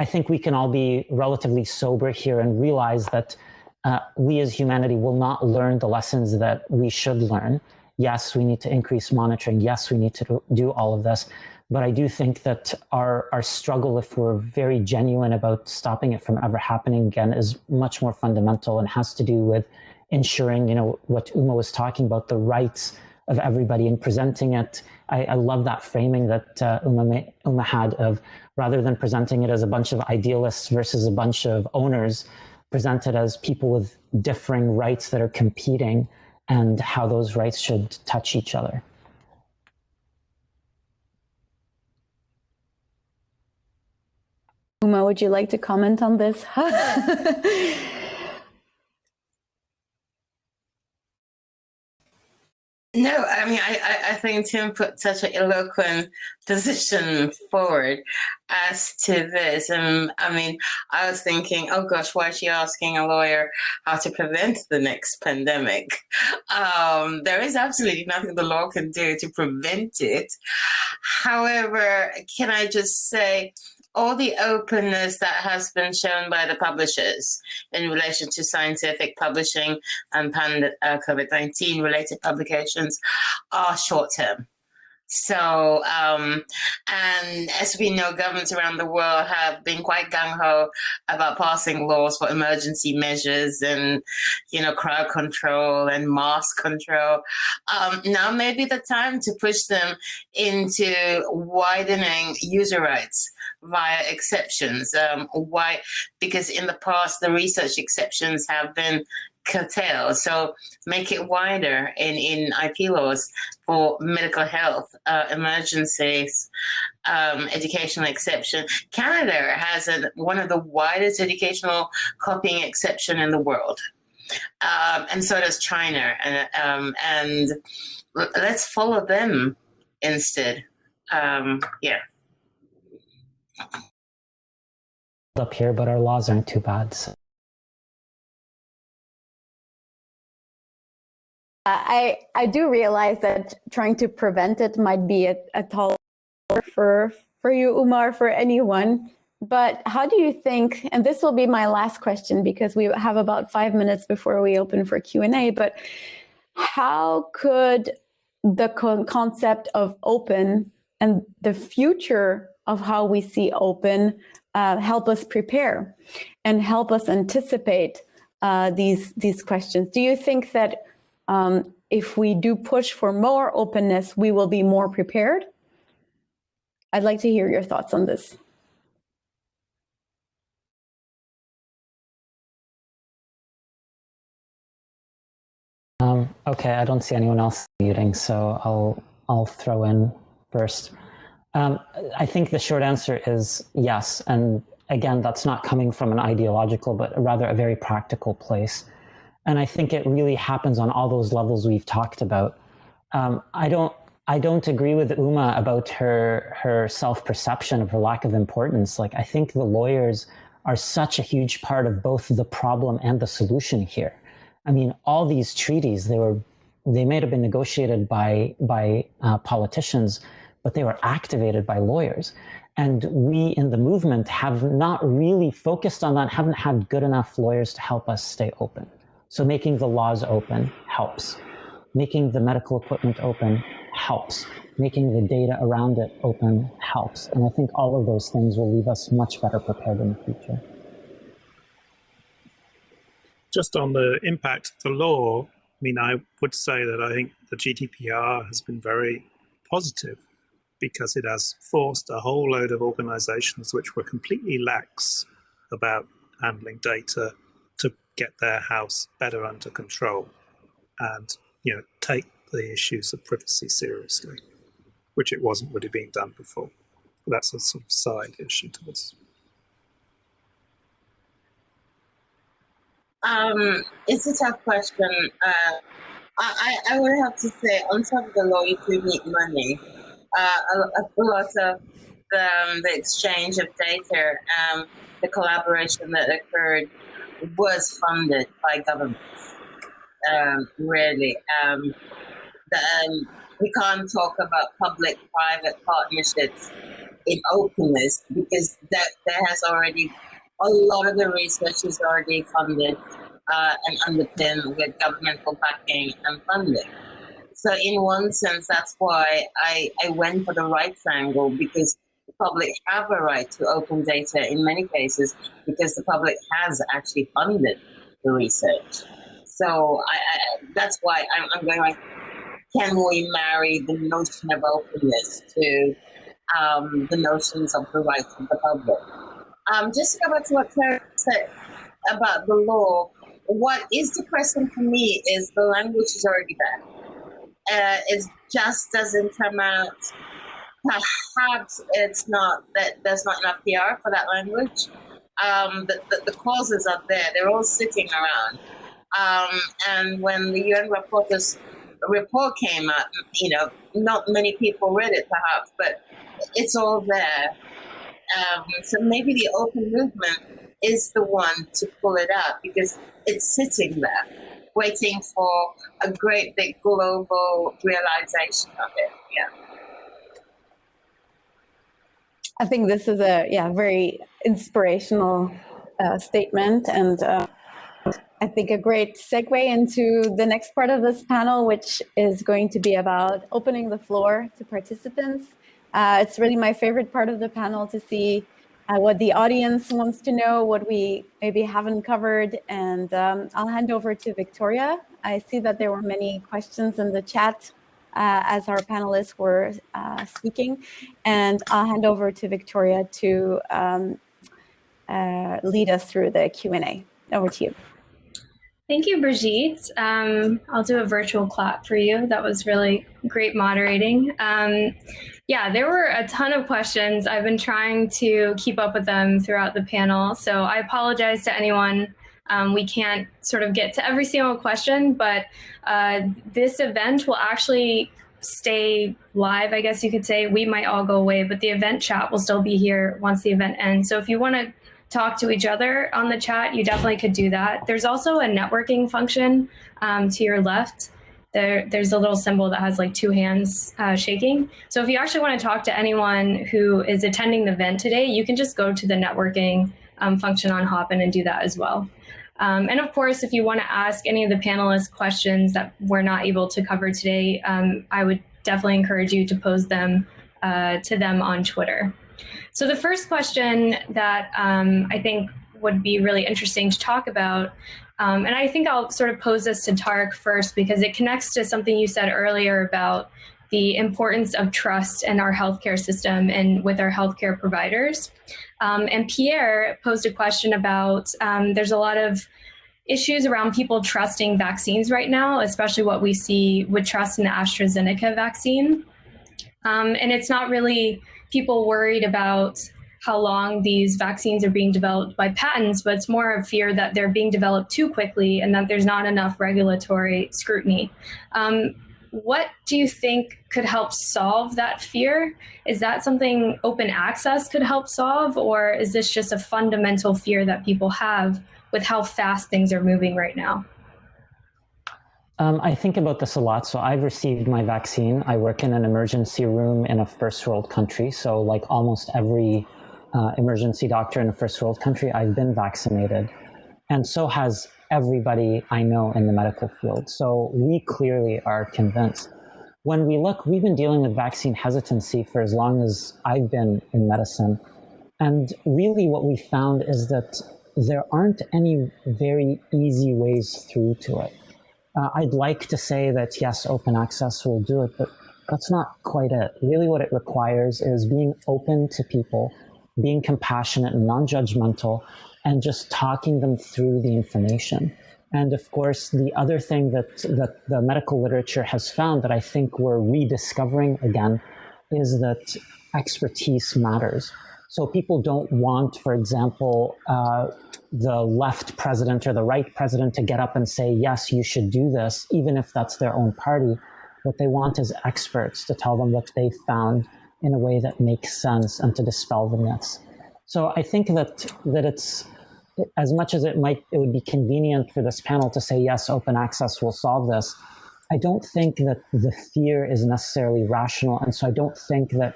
I think we can all be relatively sober here and realize that uh, we as humanity will not learn the lessons that we should learn. Yes, we need to increase monitoring. Yes, we need to do all of this. But I do think that our, our struggle, if we're very genuine about stopping it from ever happening again, is much more fundamental and has to do with ensuring, you know, what Uma was talking about, the rights of everybody and presenting it. I, I love that framing that uh, Uma, Uma had of rather than presenting it as a bunch of idealists versus a bunch of owners, presented as people with differing rights that are competing and how those rights should touch each other. Uma, would you like to comment on this? No, I mean, I, I think Tim put such an eloquent position forward as to this. And I mean, I was thinking, oh gosh, why is she asking a lawyer how to prevent the next pandemic? Um, there is absolutely nothing the law can do to prevent it. However, can I just say, all the openness that has been shown by the publishers in relation to scientific publishing and uh, COVID-19 related publications are short term. So, um, and as we know, governments around the world have been quite gung ho about passing laws for emergency measures and, you know, crowd control and mask control. Um, now may be the time to push them into widening user rights via exceptions. Um, why? Because in the past, the research exceptions have been curtail. So make it wider in, in IP laws for medical health, uh, emergencies, um, educational exception. Canada has a, one of the widest educational copying exception in the world. Um, and so does China. And, um, and let's follow them instead. Um, yeah. Up here, but our laws aren't too bad. So. I I do realize that trying to prevent it might be a, a tall for for you, Uma, for anyone. But how do you think? And this will be my last question because we have about five minutes before we open for Q and A. But how could the con concept of open and the future of how we see open uh, help us prepare and help us anticipate uh, these these questions? Do you think that um, if we do push for more openness, we will be more prepared. I'd like to hear your thoughts on this. Um, okay, I don't see anyone else muting, so I'll I'll throw in first. Um, I think the short answer is yes, and again, that's not coming from an ideological, but rather a very practical place. And I think it really happens on all those levels we've talked about. Um, I don't I don't agree with Uma about her her self perception of her lack of importance. Like I think the lawyers are such a huge part of both the problem and the solution here. I mean, all these treaties they were they may have been negotiated by by uh, politicians, but they were activated by lawyers. And we in the movement have not really focused on that, haven't had good enough lawyers to help us stay open. So making the laws open helps. Making the medical equipment open helps. Making the data around it open helps. And I think all of those things will leave us much better prepared in the future. Just on the impact of the law, I mean, I would say that I think the GDPR has been very positive because it has forced a whole load of organizations which were completely lax about handling data get their house better under control and you know take the issues of privacy seriously, which it wasn't really being done before. But that's a sort of side issue to this. Um, it's a tough question. Uh, I, I would have to say, on top of the law, you do need money. Uh, a, a, lot of the, um, the exchange of data, um, the collaboration that occurred was funded by governments. Um, really, um, the, we can't talk about public-private partnerships in openness because that there has already a lot of the research is already funded uh, and underpinned with governmental backing and funding. So in one sense, that's why I, I went for the right triangle because public have a right to open data in many cases because the public has actually funded the research. So I, I, that's why I'm, I'm, going like, can we marry the notion of openness to um, the notions of the rights of the public? Um, just to go back to what Claire said about the law, what is depressing for me is the language is already there. Uh, it just doesn't come out. Perhaps it's not that there's not enough PR for that language. Um, the, the, the, causes are there, they're all sitting around. Um, and when the UN rapporteur's report came out, you know, not many people read it perhaps, but it's all there. Um, so maybe the open movement is the one to pull it out because it's sitting there waiting for a great big global realization of it. Yeah. I think this is a yeah very inspirational uh, statement and uh, I think a great segue into the next part of this panel, which is going to be about opening the floor to participants. Uh, it's really my favorite part of the panel to see uh, what the audience wants to know, what we maybe haven't covered. And um, I'll hand over to Victoria. I see that there were many questions in the chat uh, as our panelists were uh, speaking. And I'll hand over to Victoria to um, uh, lead us through the Q&A. Over to you. Thank you, Brigitte. Um, I'll do a virtual clap for you. That was really great moderating. Um, yeah, there were a ton of questions. I've been trying to keep up with them throughout the panel. So I apologize to anyone. Um, we can't sort of get to every single question, but uh, this event will actually stay live, I guess you could say. We might all go away, but the event chat will still be here once the event ends. So if you want to talk to each other on the chat, you definitely could do that. There's also a networking function um, to your left. There, there's a little symbol that has like two hands uh, shaking. So if you actually want to talk to anyone who is attending the event today, you can just go to the networking um, function on Hopin and do that as well. Um, and of course, if you want to ask any of the panelists questions that we're not able to cover today, um, I would definitely encourage you to pose them uh, to them on Twitter. So the first question that um, I think would be really interesting to talk about, um, and I think I'll sort of pose this to Tarek first because it connects to something you said earlier about the importance of trust in our healthcare system and with our healthcare providers. Um, and Pierre posed a question about um, there's a lot of issues around people trusting vaccines right now, especially what we see with trust in the AstraZeneca vaccine. Um, and it's not really people worried about how long these vaccines are being developed by patents, but it's more of fear that they're being developed too quickly and that there's not enough regulatory scrutiny. Um, what do you think could help solve that fear? Is that something open access could help solve, or is this just a fundamental fear that people have with how fast things are moving right now? Um, I think about this a lot. So I've received my vaccine. I work in an emergency room in a first world country. So like almost every uh, emergency doctor in a first world country, I've been vaccinated. And so has everybody I know in the medical field. So we clearly are convinced. When we look, we've been dealing with vaccine hesitancy for as long as I've been in medicine. And really what we found is that there aren't any very easy ways through to it. Uh, I'd like to say that yes, open access will do it, but That's not quite it. Really, what it requires is being open to people, being compassionate and non judgmental, and just talking them through the information. And of course, the other thing that, that the medical literature has found that I think we're rediscovering again is that expertise matters. So people don't want, for example, uh, the left president or the right president to get up and say, yes, you should do this, even if that's their own party. What they want is experts to tell them what they found in a way that makes sense and to dispel the myths. So I think that that it's as much as it might it would be convenient for this panel to say yes, open access will solve this. I don't think that the fear is necessarily rational, and so I don't think that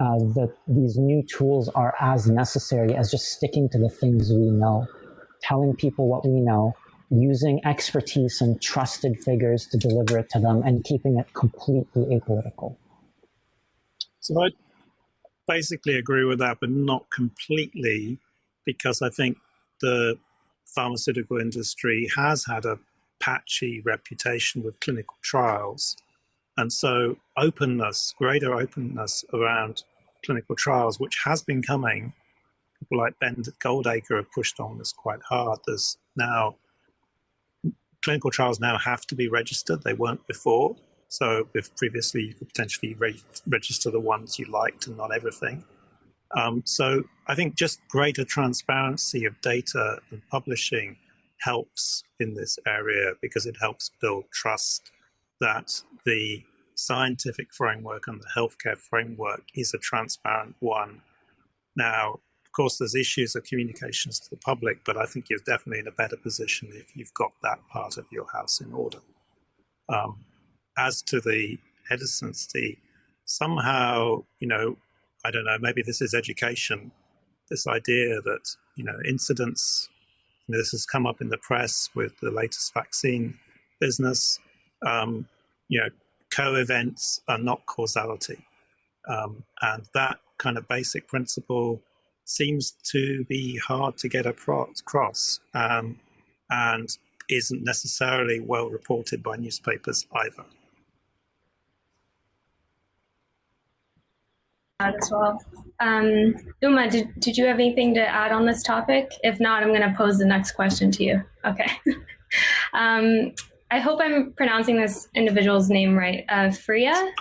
uh, that these new tools are as necessary as just sticking to the things we know, telling people what we know, using expertise and trusted figures to deliver it to them, and keeping it completely apolitical. So I basically agree with that, but not completely, because I think the pharmaceutical industry has had a patchy reputation with clinical trials. And so openness, greater openness around clinical trials, which has been coming. People like Ben Goldacre have pushed on this quite hard. There's now clinical trials now have to be registered. They weren't before. So if previously you could potentially re register the ones you liked and not everything. Um, so I think just greater transparency of data and publishing helps in this area because it helps build trust that the scientific framework and the healthcare framework is a transparent one. Now, of course, there's issues of communications to the public, but I think you're definitely in a better position if you've got that part of your house in order. Um, as to the hesitancy, somehow, you know, I don't know, maybe this is education, this idea that, you know, incidents, you know, this has come up in the press with the latest vaccine business, um, you know, co-events are not causality. Um, and that kind of basic principle seems to be hard to get across um, and isn't necessarily well reported by newspapers either. As well. Um, Uma, did, did you have anything to add on this topic? If not, I'm going to pose the next question to you. Okay. um, I hope I'm pronouncing this individual's name right. Uh, Freya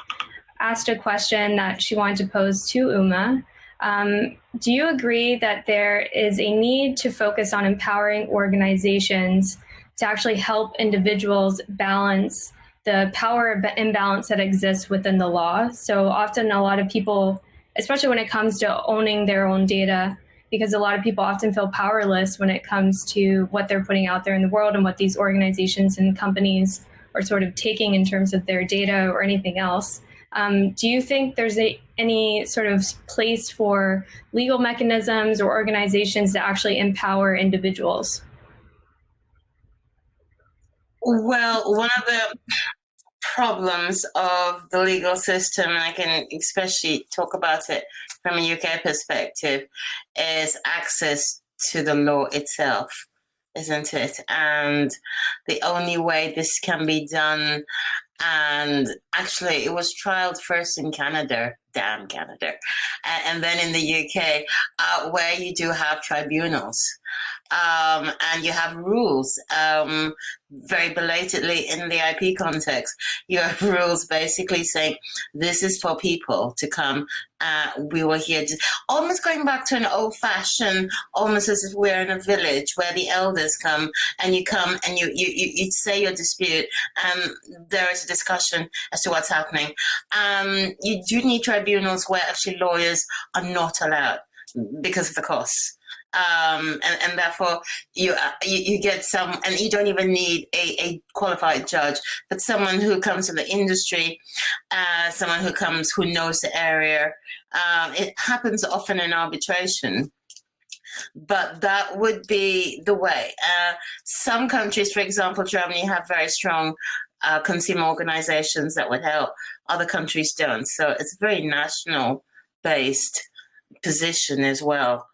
asked a question that she wanted to pose to Uma. Um, do you agree that there is a need to focus on empowering organizations to actually help individuals balance the power imbalance that exists within the law? So often a lot of people, especially when it comes to owning their own data, because a lot of people often feel powerless when it comes to what they're putting out there in the world and what these organizations and companies are sort of taking in terms of their data or anything else. Um, do you think there's a, any sort of place for legal mechanisms or organizations to actually empower individuals? Well, one of the problems of the legal system, and I can especially talk about it from a UK perspective, is access to the law itself, isn't it? And the only way this can be done, and actually, it was trialed first in Canada, damn Canada, and, then in the UK, uh, where you do have tribunals um, and you have rules um, very belatedly in the IP context. You have rules basically saying this is for people to come. Uh, we were here, almost going back to an old fashioned, almost as if we're in a village where the elders come and you come and you, you, you, you say your dispute and there is a discussion as to what's happening. Um, you do need tribunals where actually lawyers are not allowed because of the costs um, and, and therefore you, uh, you, you get some, and you don't even need a, a qualified judge, but someone who comes from the industry, uh, someone who comes who knows the area. Um, it happens often in arbitration but that would be the way. Uh, some countries, for example, Germany, have very strong uh, consumer organizations that would help. Other countries don't. So it's a very national based position as well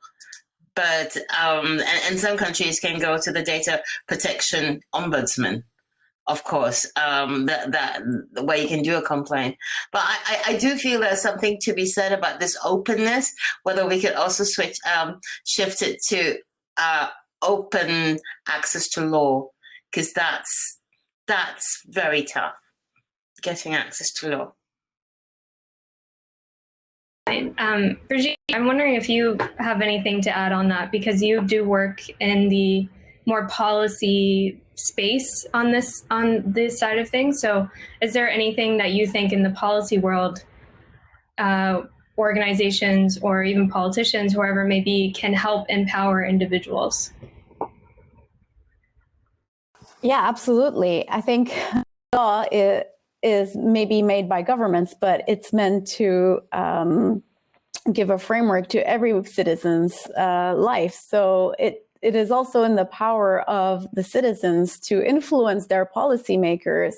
but um, and, and, some countries can go to the data protection ombudsman of course, um, that that way you can do a complaint. But I, I, I, do feel there's something to be said about this openness. Whether we could also switch um, shift it to uh, open access to law, because that's that's very tough. Getting access to law. Um, Brigitte, I'm wondering if you have anything to add on that because you do work in the more policy space on this on this side of things. So, is there anything that you think in the policy world, uh, organizations or even politicians, whoever may be, can help empower individuals? Yeah, absolutely. I think law is maybe made by governments, but it's meant to um, give a framework to every citizen's uh, life. So it it is also in the power of the citizens to influence their policymakers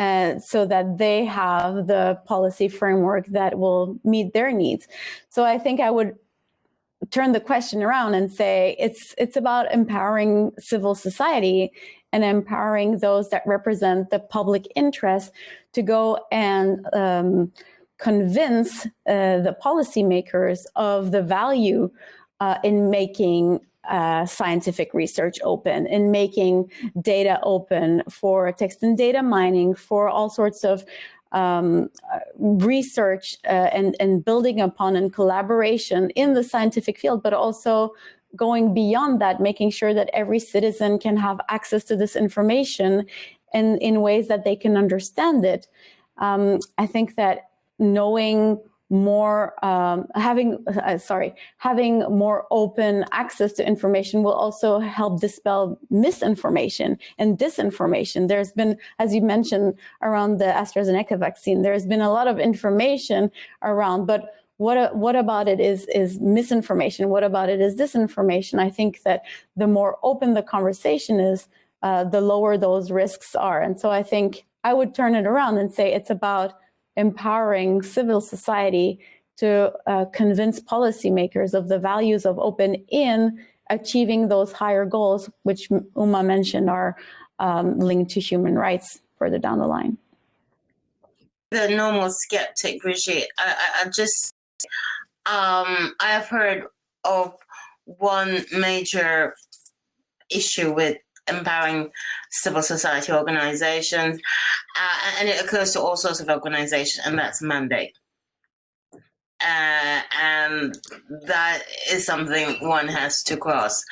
uh, so that they have the policy framework that will meet their needs. So I think I would turn the question around and say it's it's about empowering civil society and empowering those that represent the public interest to go and um, convince uh, the policymakers of the value uh, in making uh, scientific research open, in making data open for text and data mining, for all sorts of um, uh, research uh, and, and building upon and collaboration in the scientific field, but also going beyond that, making sure that every citizen can have access to this information and in ways that they can understand it. Um, I think that knowing more um, having uh, sorry having more open access to information will also help dispel misinformation and disinformation there's been as you mentioned around the AstraZeneca vaccine there's been a lot of information around but what what about it is is misinformation? What about it is disinformation? I think that the more open the conversation is uh, the lower those risks are. And so i think i would turn it around and say it's about empowering civil society to uh, convince policymakers of the values of open in achieving those higher goals, which Uma mentioned are um, linked to human rights further down the line. The normal skeptic, Brigitte, I, I, I just, um, I have heard of one major issue with empowering civil society organizations, uh, and it occurs to all sorts of organizations, and that's mandate. Uh, and that is something one has to cross.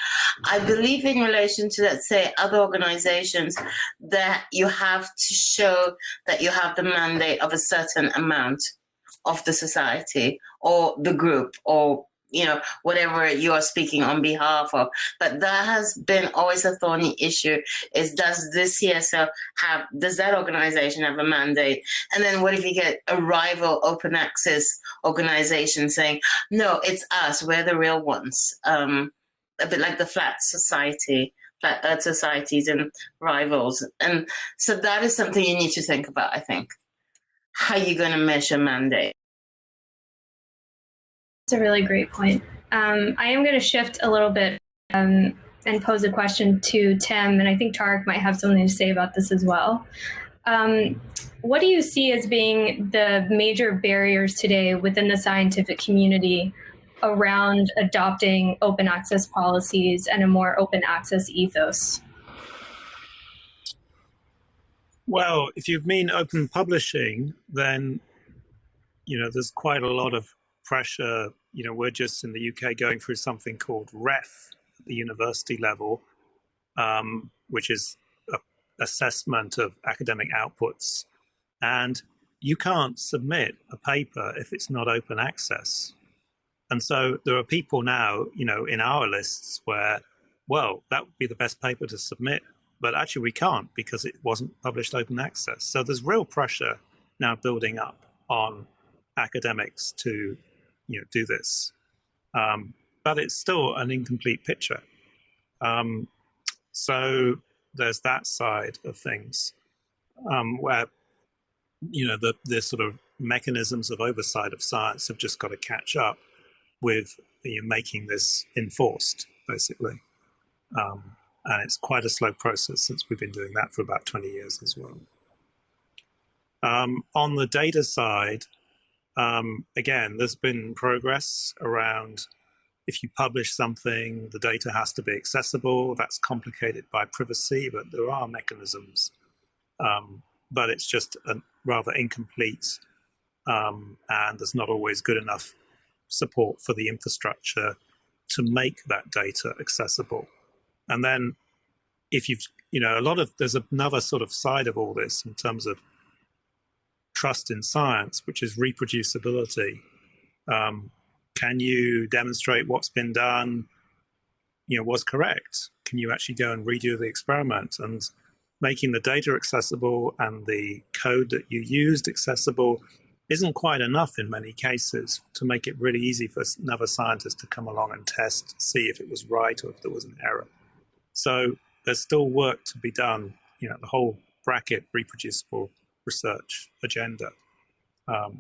I believe in relation to, let's say, other organizations, that you have to show that you have the mandate of a certain amount of the society or the group or you know, whatever you are speaking on behalf of. But that has been always a thorny issue is does this CSO have, does that organization have a mandate? And then what if you get a rival open access organization saying, no, it's us, we're the real ones. Um, a bit like the flat society, flat earth societies and rivals. And so that is something you need to think about, I think. How are you going to measure mandate? That's a really great point. Um, I am going to shift a little bit um, and pose a question to Tim, and I think Tarek might have something to say about this as well. Um, what do you see as being the major barriers today within the scientific community around adopting open access policies and a more open access ethos? Well, if you mean open publishing, then you know there's quite a lot of pressure. You know, we're just in the UK going through something called REF at the university level, um, which is a assessment of academic outputs. And you can't submit a paper if it's not open access. And so there are people now, you know, in our lists where, well, that would be the best paper to submit, but actually we can't because it wasn't published open access. So there's real pressure now building up on academics to you know, do this. Um, but it's still an incomplete picture. Um, so there's that side of things um, where, you know, the, the sort of mechanisms of oversight of science have just got to catch up with you know, making this enforced, basically. Um, And it's quite a slow process since we've been doing that for about 20 years as well. Um, on the data side, um, again, there's been progress around if you publish something, the data has to be accessible. That's complicated by privacy, but there are mechanisms. Um, but it's just rather incomplete um, and there's not always good enough support for the infrastructure to make that data accessible. And then if you've, you know, a lot of, there's another sort of side of all this in terms of trust in science, which is reproducibility. Um, can you demonstrate what's been done, you know, was correct? Can you actually go and redo the experiment? And making the data accessible and the code that you used accessible isn't quite enough in many cases to make it really easy for another scientist to come along and test, see if it was right or if there was an error. So there's still work to be done, you know, the whole bracket reproducible research agenda. Um,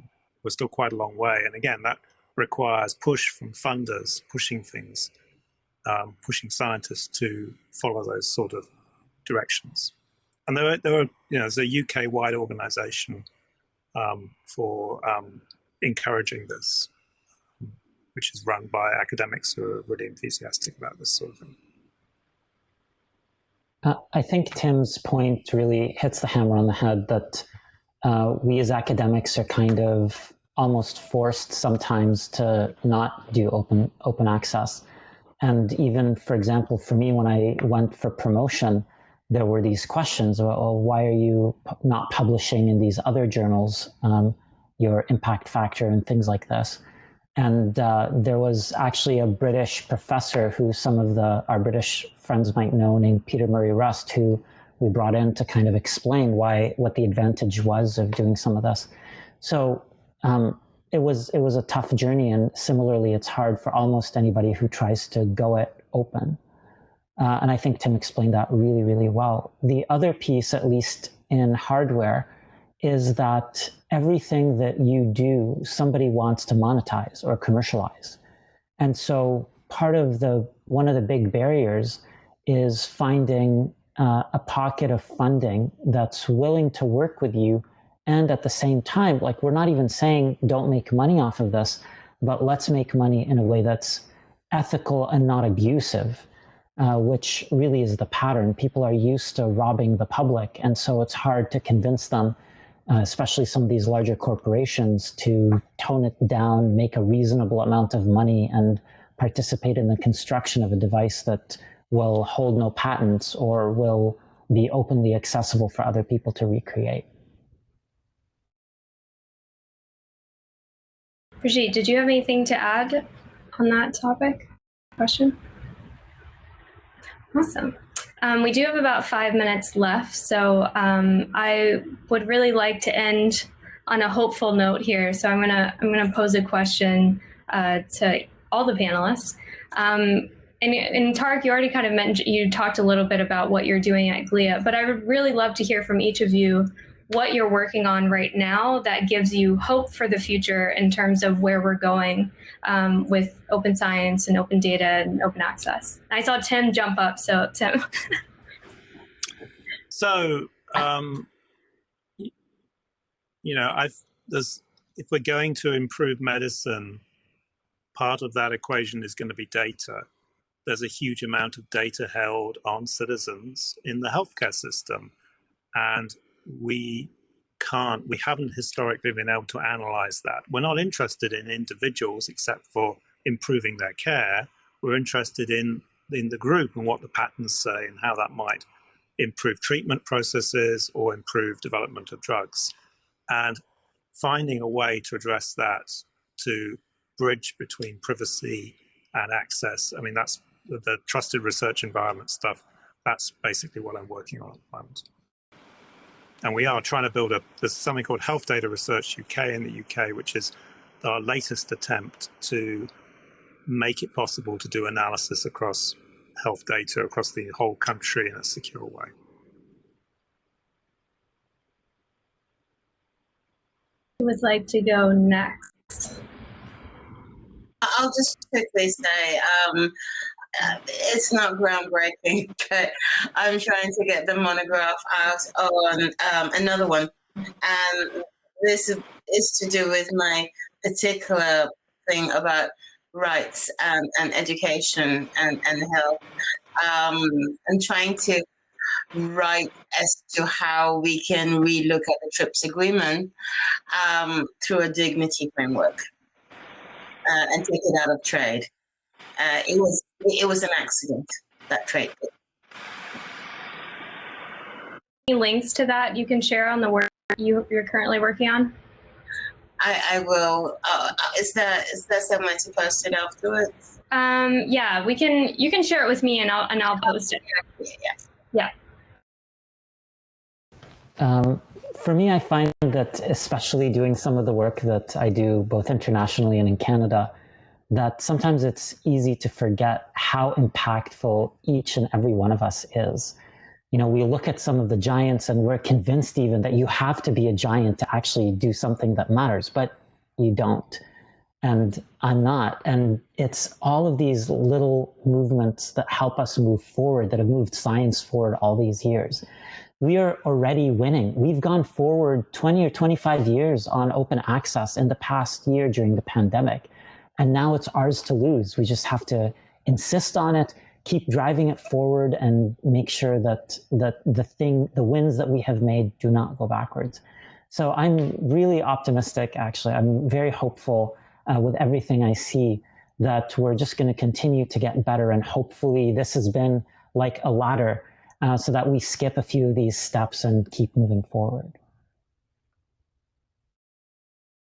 we're still quite a long way. And again, that requires push from funders, pushing things, um, pushing scientists to follow those sort of directions. And there there are you know, there's a UK-wide organization um, for um, encouraging this, which is run by academics who are really enthusiastic about this sort of thing. Uh, I think Tim's point really hits the hammer on the head that uh, we as academics are kind of almost forced sometimes to not do open open access. And even, for example, for me, when I went for promotion, there were these questions about, well, why are you not publishing in these other journals um, your impact factor and things like this? And uh, there was actually a British professor who some of the our British friends might know named Peter Murray Rust, who we brought in to kind of explain why what the advantage was of doing some of this. So um, it was it was a tough journey, and similarly, it's hard for almost anybody who tries to go it open. Uh, and I think Tim explained that really, really well. The other piece, at least in hardware, is that everything that you do, somebody wants to monetize or commercialize. And so part of the, one of the big barriers is finding uh, a pocket of funding that's willing to work with you. And at the same time, like we're not even saying don't make money off of this, but let's make money in a way that's ethical and not abusive. Uh, which really is the pattern. People are used to robbing the public, and so it's hard to convince them uh, especially some of these larger corporations, to tone it down, make a reasonable amount of money, and participate in the construction of a device that will hold no patents or will be openly accessible for other people to recreate. Brigitte, did you have anything to add on that topic? Question? Awesome. Um, we do have about five minutes left, so um, I would really like to end on a hopeful note here. So I'm gonna I'm gonna pose a question uh, to all the panelists. Um, and, and Tarek, you already kind of mentioned you talked a little bit about what you're doing at GLIA, but I would really love to hear from each of you what you're working on right now that gives you hope for the future in terms of where we're going um, with open science and open data and open access. I saw Tim jump up, so Tim. so, um, you know, I've there's if we're going to improve medicine, part of that equation is going to be data. There's a huge amount of data held on citizens in the healthcare system. And we can't, we haven't historically been able to analyze that. We're not interested in individuals except for improving their care. We're interested in, in the group and what the patterns say and how that might improve treatment processes or improve development of drugs. And finding a way to address that to bridge between privacy and access. I mean, that's the, the trusted research environment stuff. That's basically what I'm working on at the moment and we are trying to build a, there's something called Health Data Research UK in the UK, which is our latest attempt to make it possible to do analysis across health data across the whole country in a secure way. Who would like to go next? I'll just quickly say, um, it's not groundbreaking, but I'm trying to get the monograph out on um, another one. And this is to do with my particular thing about rights and, and education and, and health. Um, and trying to write as to how we can relook at the TRIPS agreement um, through a dignity framework uh, and take it out of trade. Uh, it was it was an accident that trade. Any links to that you can share on the work you, you're currently working on? I, I will. Uh, is that is that something to post it afterwards? Um, yeah, we can. You can share it with me, and I'll and I'll post it. Yeah. Yeah. Um, for me, I find that especially doing some of the work that I do both internationally and in Canada, that sometimes it's easy to forget how impactful each and every one of us is. You know, we look at some of the giants and we're convinced even that you have to be a giant to actually do something that matters, but you don't. And I'm not. And it's all of these little movements that help us move forward, that have moved science forward all these years we are already winning. We've gone forward 20 or 25 years on open access in the past year during the pandemic. And now it's ours to lose. We just have to insist on it, keep driving it forward and make sure that, that the thing, the wins that we have made do not go backwards. So I'm really optimistic, actually. I'm very hopeful uh, with everything I see that we're just going to continue to get better. And hopefully this has been like a ladder uh, so that we skip a few of these steps and keep moving forward.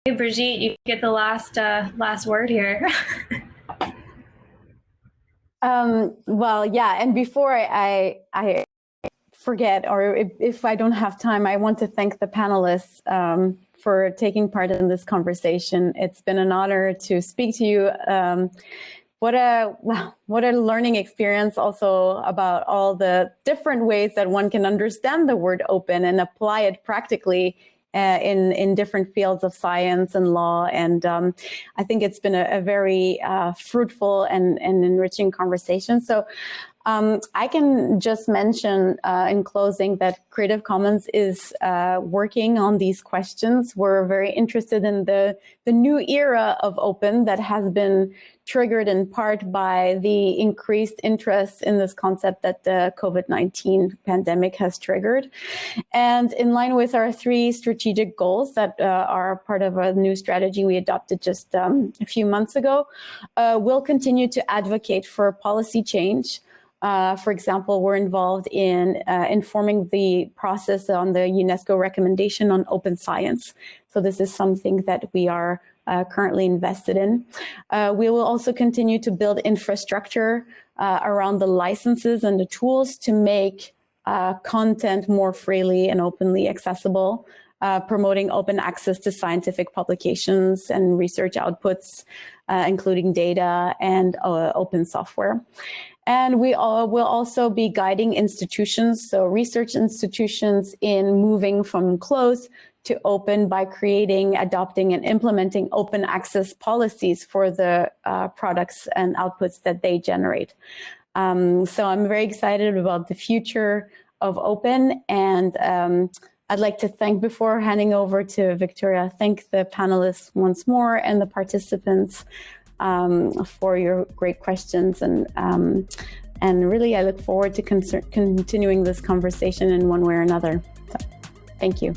Hey, Brigitte, you get the last uh, last word here. um, well, yeah, and before I, I forget, or if, if, I don't have time, I want to thank the panelists um, for taking part in this conversation. It's been an honor to speak to you. Um, what a what a learning experience also about all the different ways that one can understand the word open and apply it practically uh, in in different fields of science and law. And um, I think it's been a, a very uh, fruitful and, and enriching conversation. So um, I can just mention uh, in closing that Creative Commons is uh, working on these questions. We're very interested in the, the new era of open that has been triggered in part by the increased interest in this concept that the COVID-19 pandemic has triggered. And in line with our three strategic goals that uh, are part of a new strategy we adopted just um, a few months ago, uh, we'll continue to advocate for policy change uh, for example, we're involved in uh, informing the process on the UNESCO recommendation on open science. So this is something that we are uh, currently invested in. Uh, we will also continue to build infrastructure uh, around the licenses and the tools to make uh, content more freely and openly accessible. promoting open access to scientific publications and research outputs, including data and open software. And we all will also be guiding institutions, so research institutions in moving from closed to open by creating, adopting, and implementing open access policies for the uh, products and outputs that they generate. Um, so I'm very excited about the future of open and um, I'd like to thank, before handing over to Victoria, thank the panelists once more and the participants um, for your great questions. And, um, and really, I look forward to continuing this conversation in one way or another. So, thank you.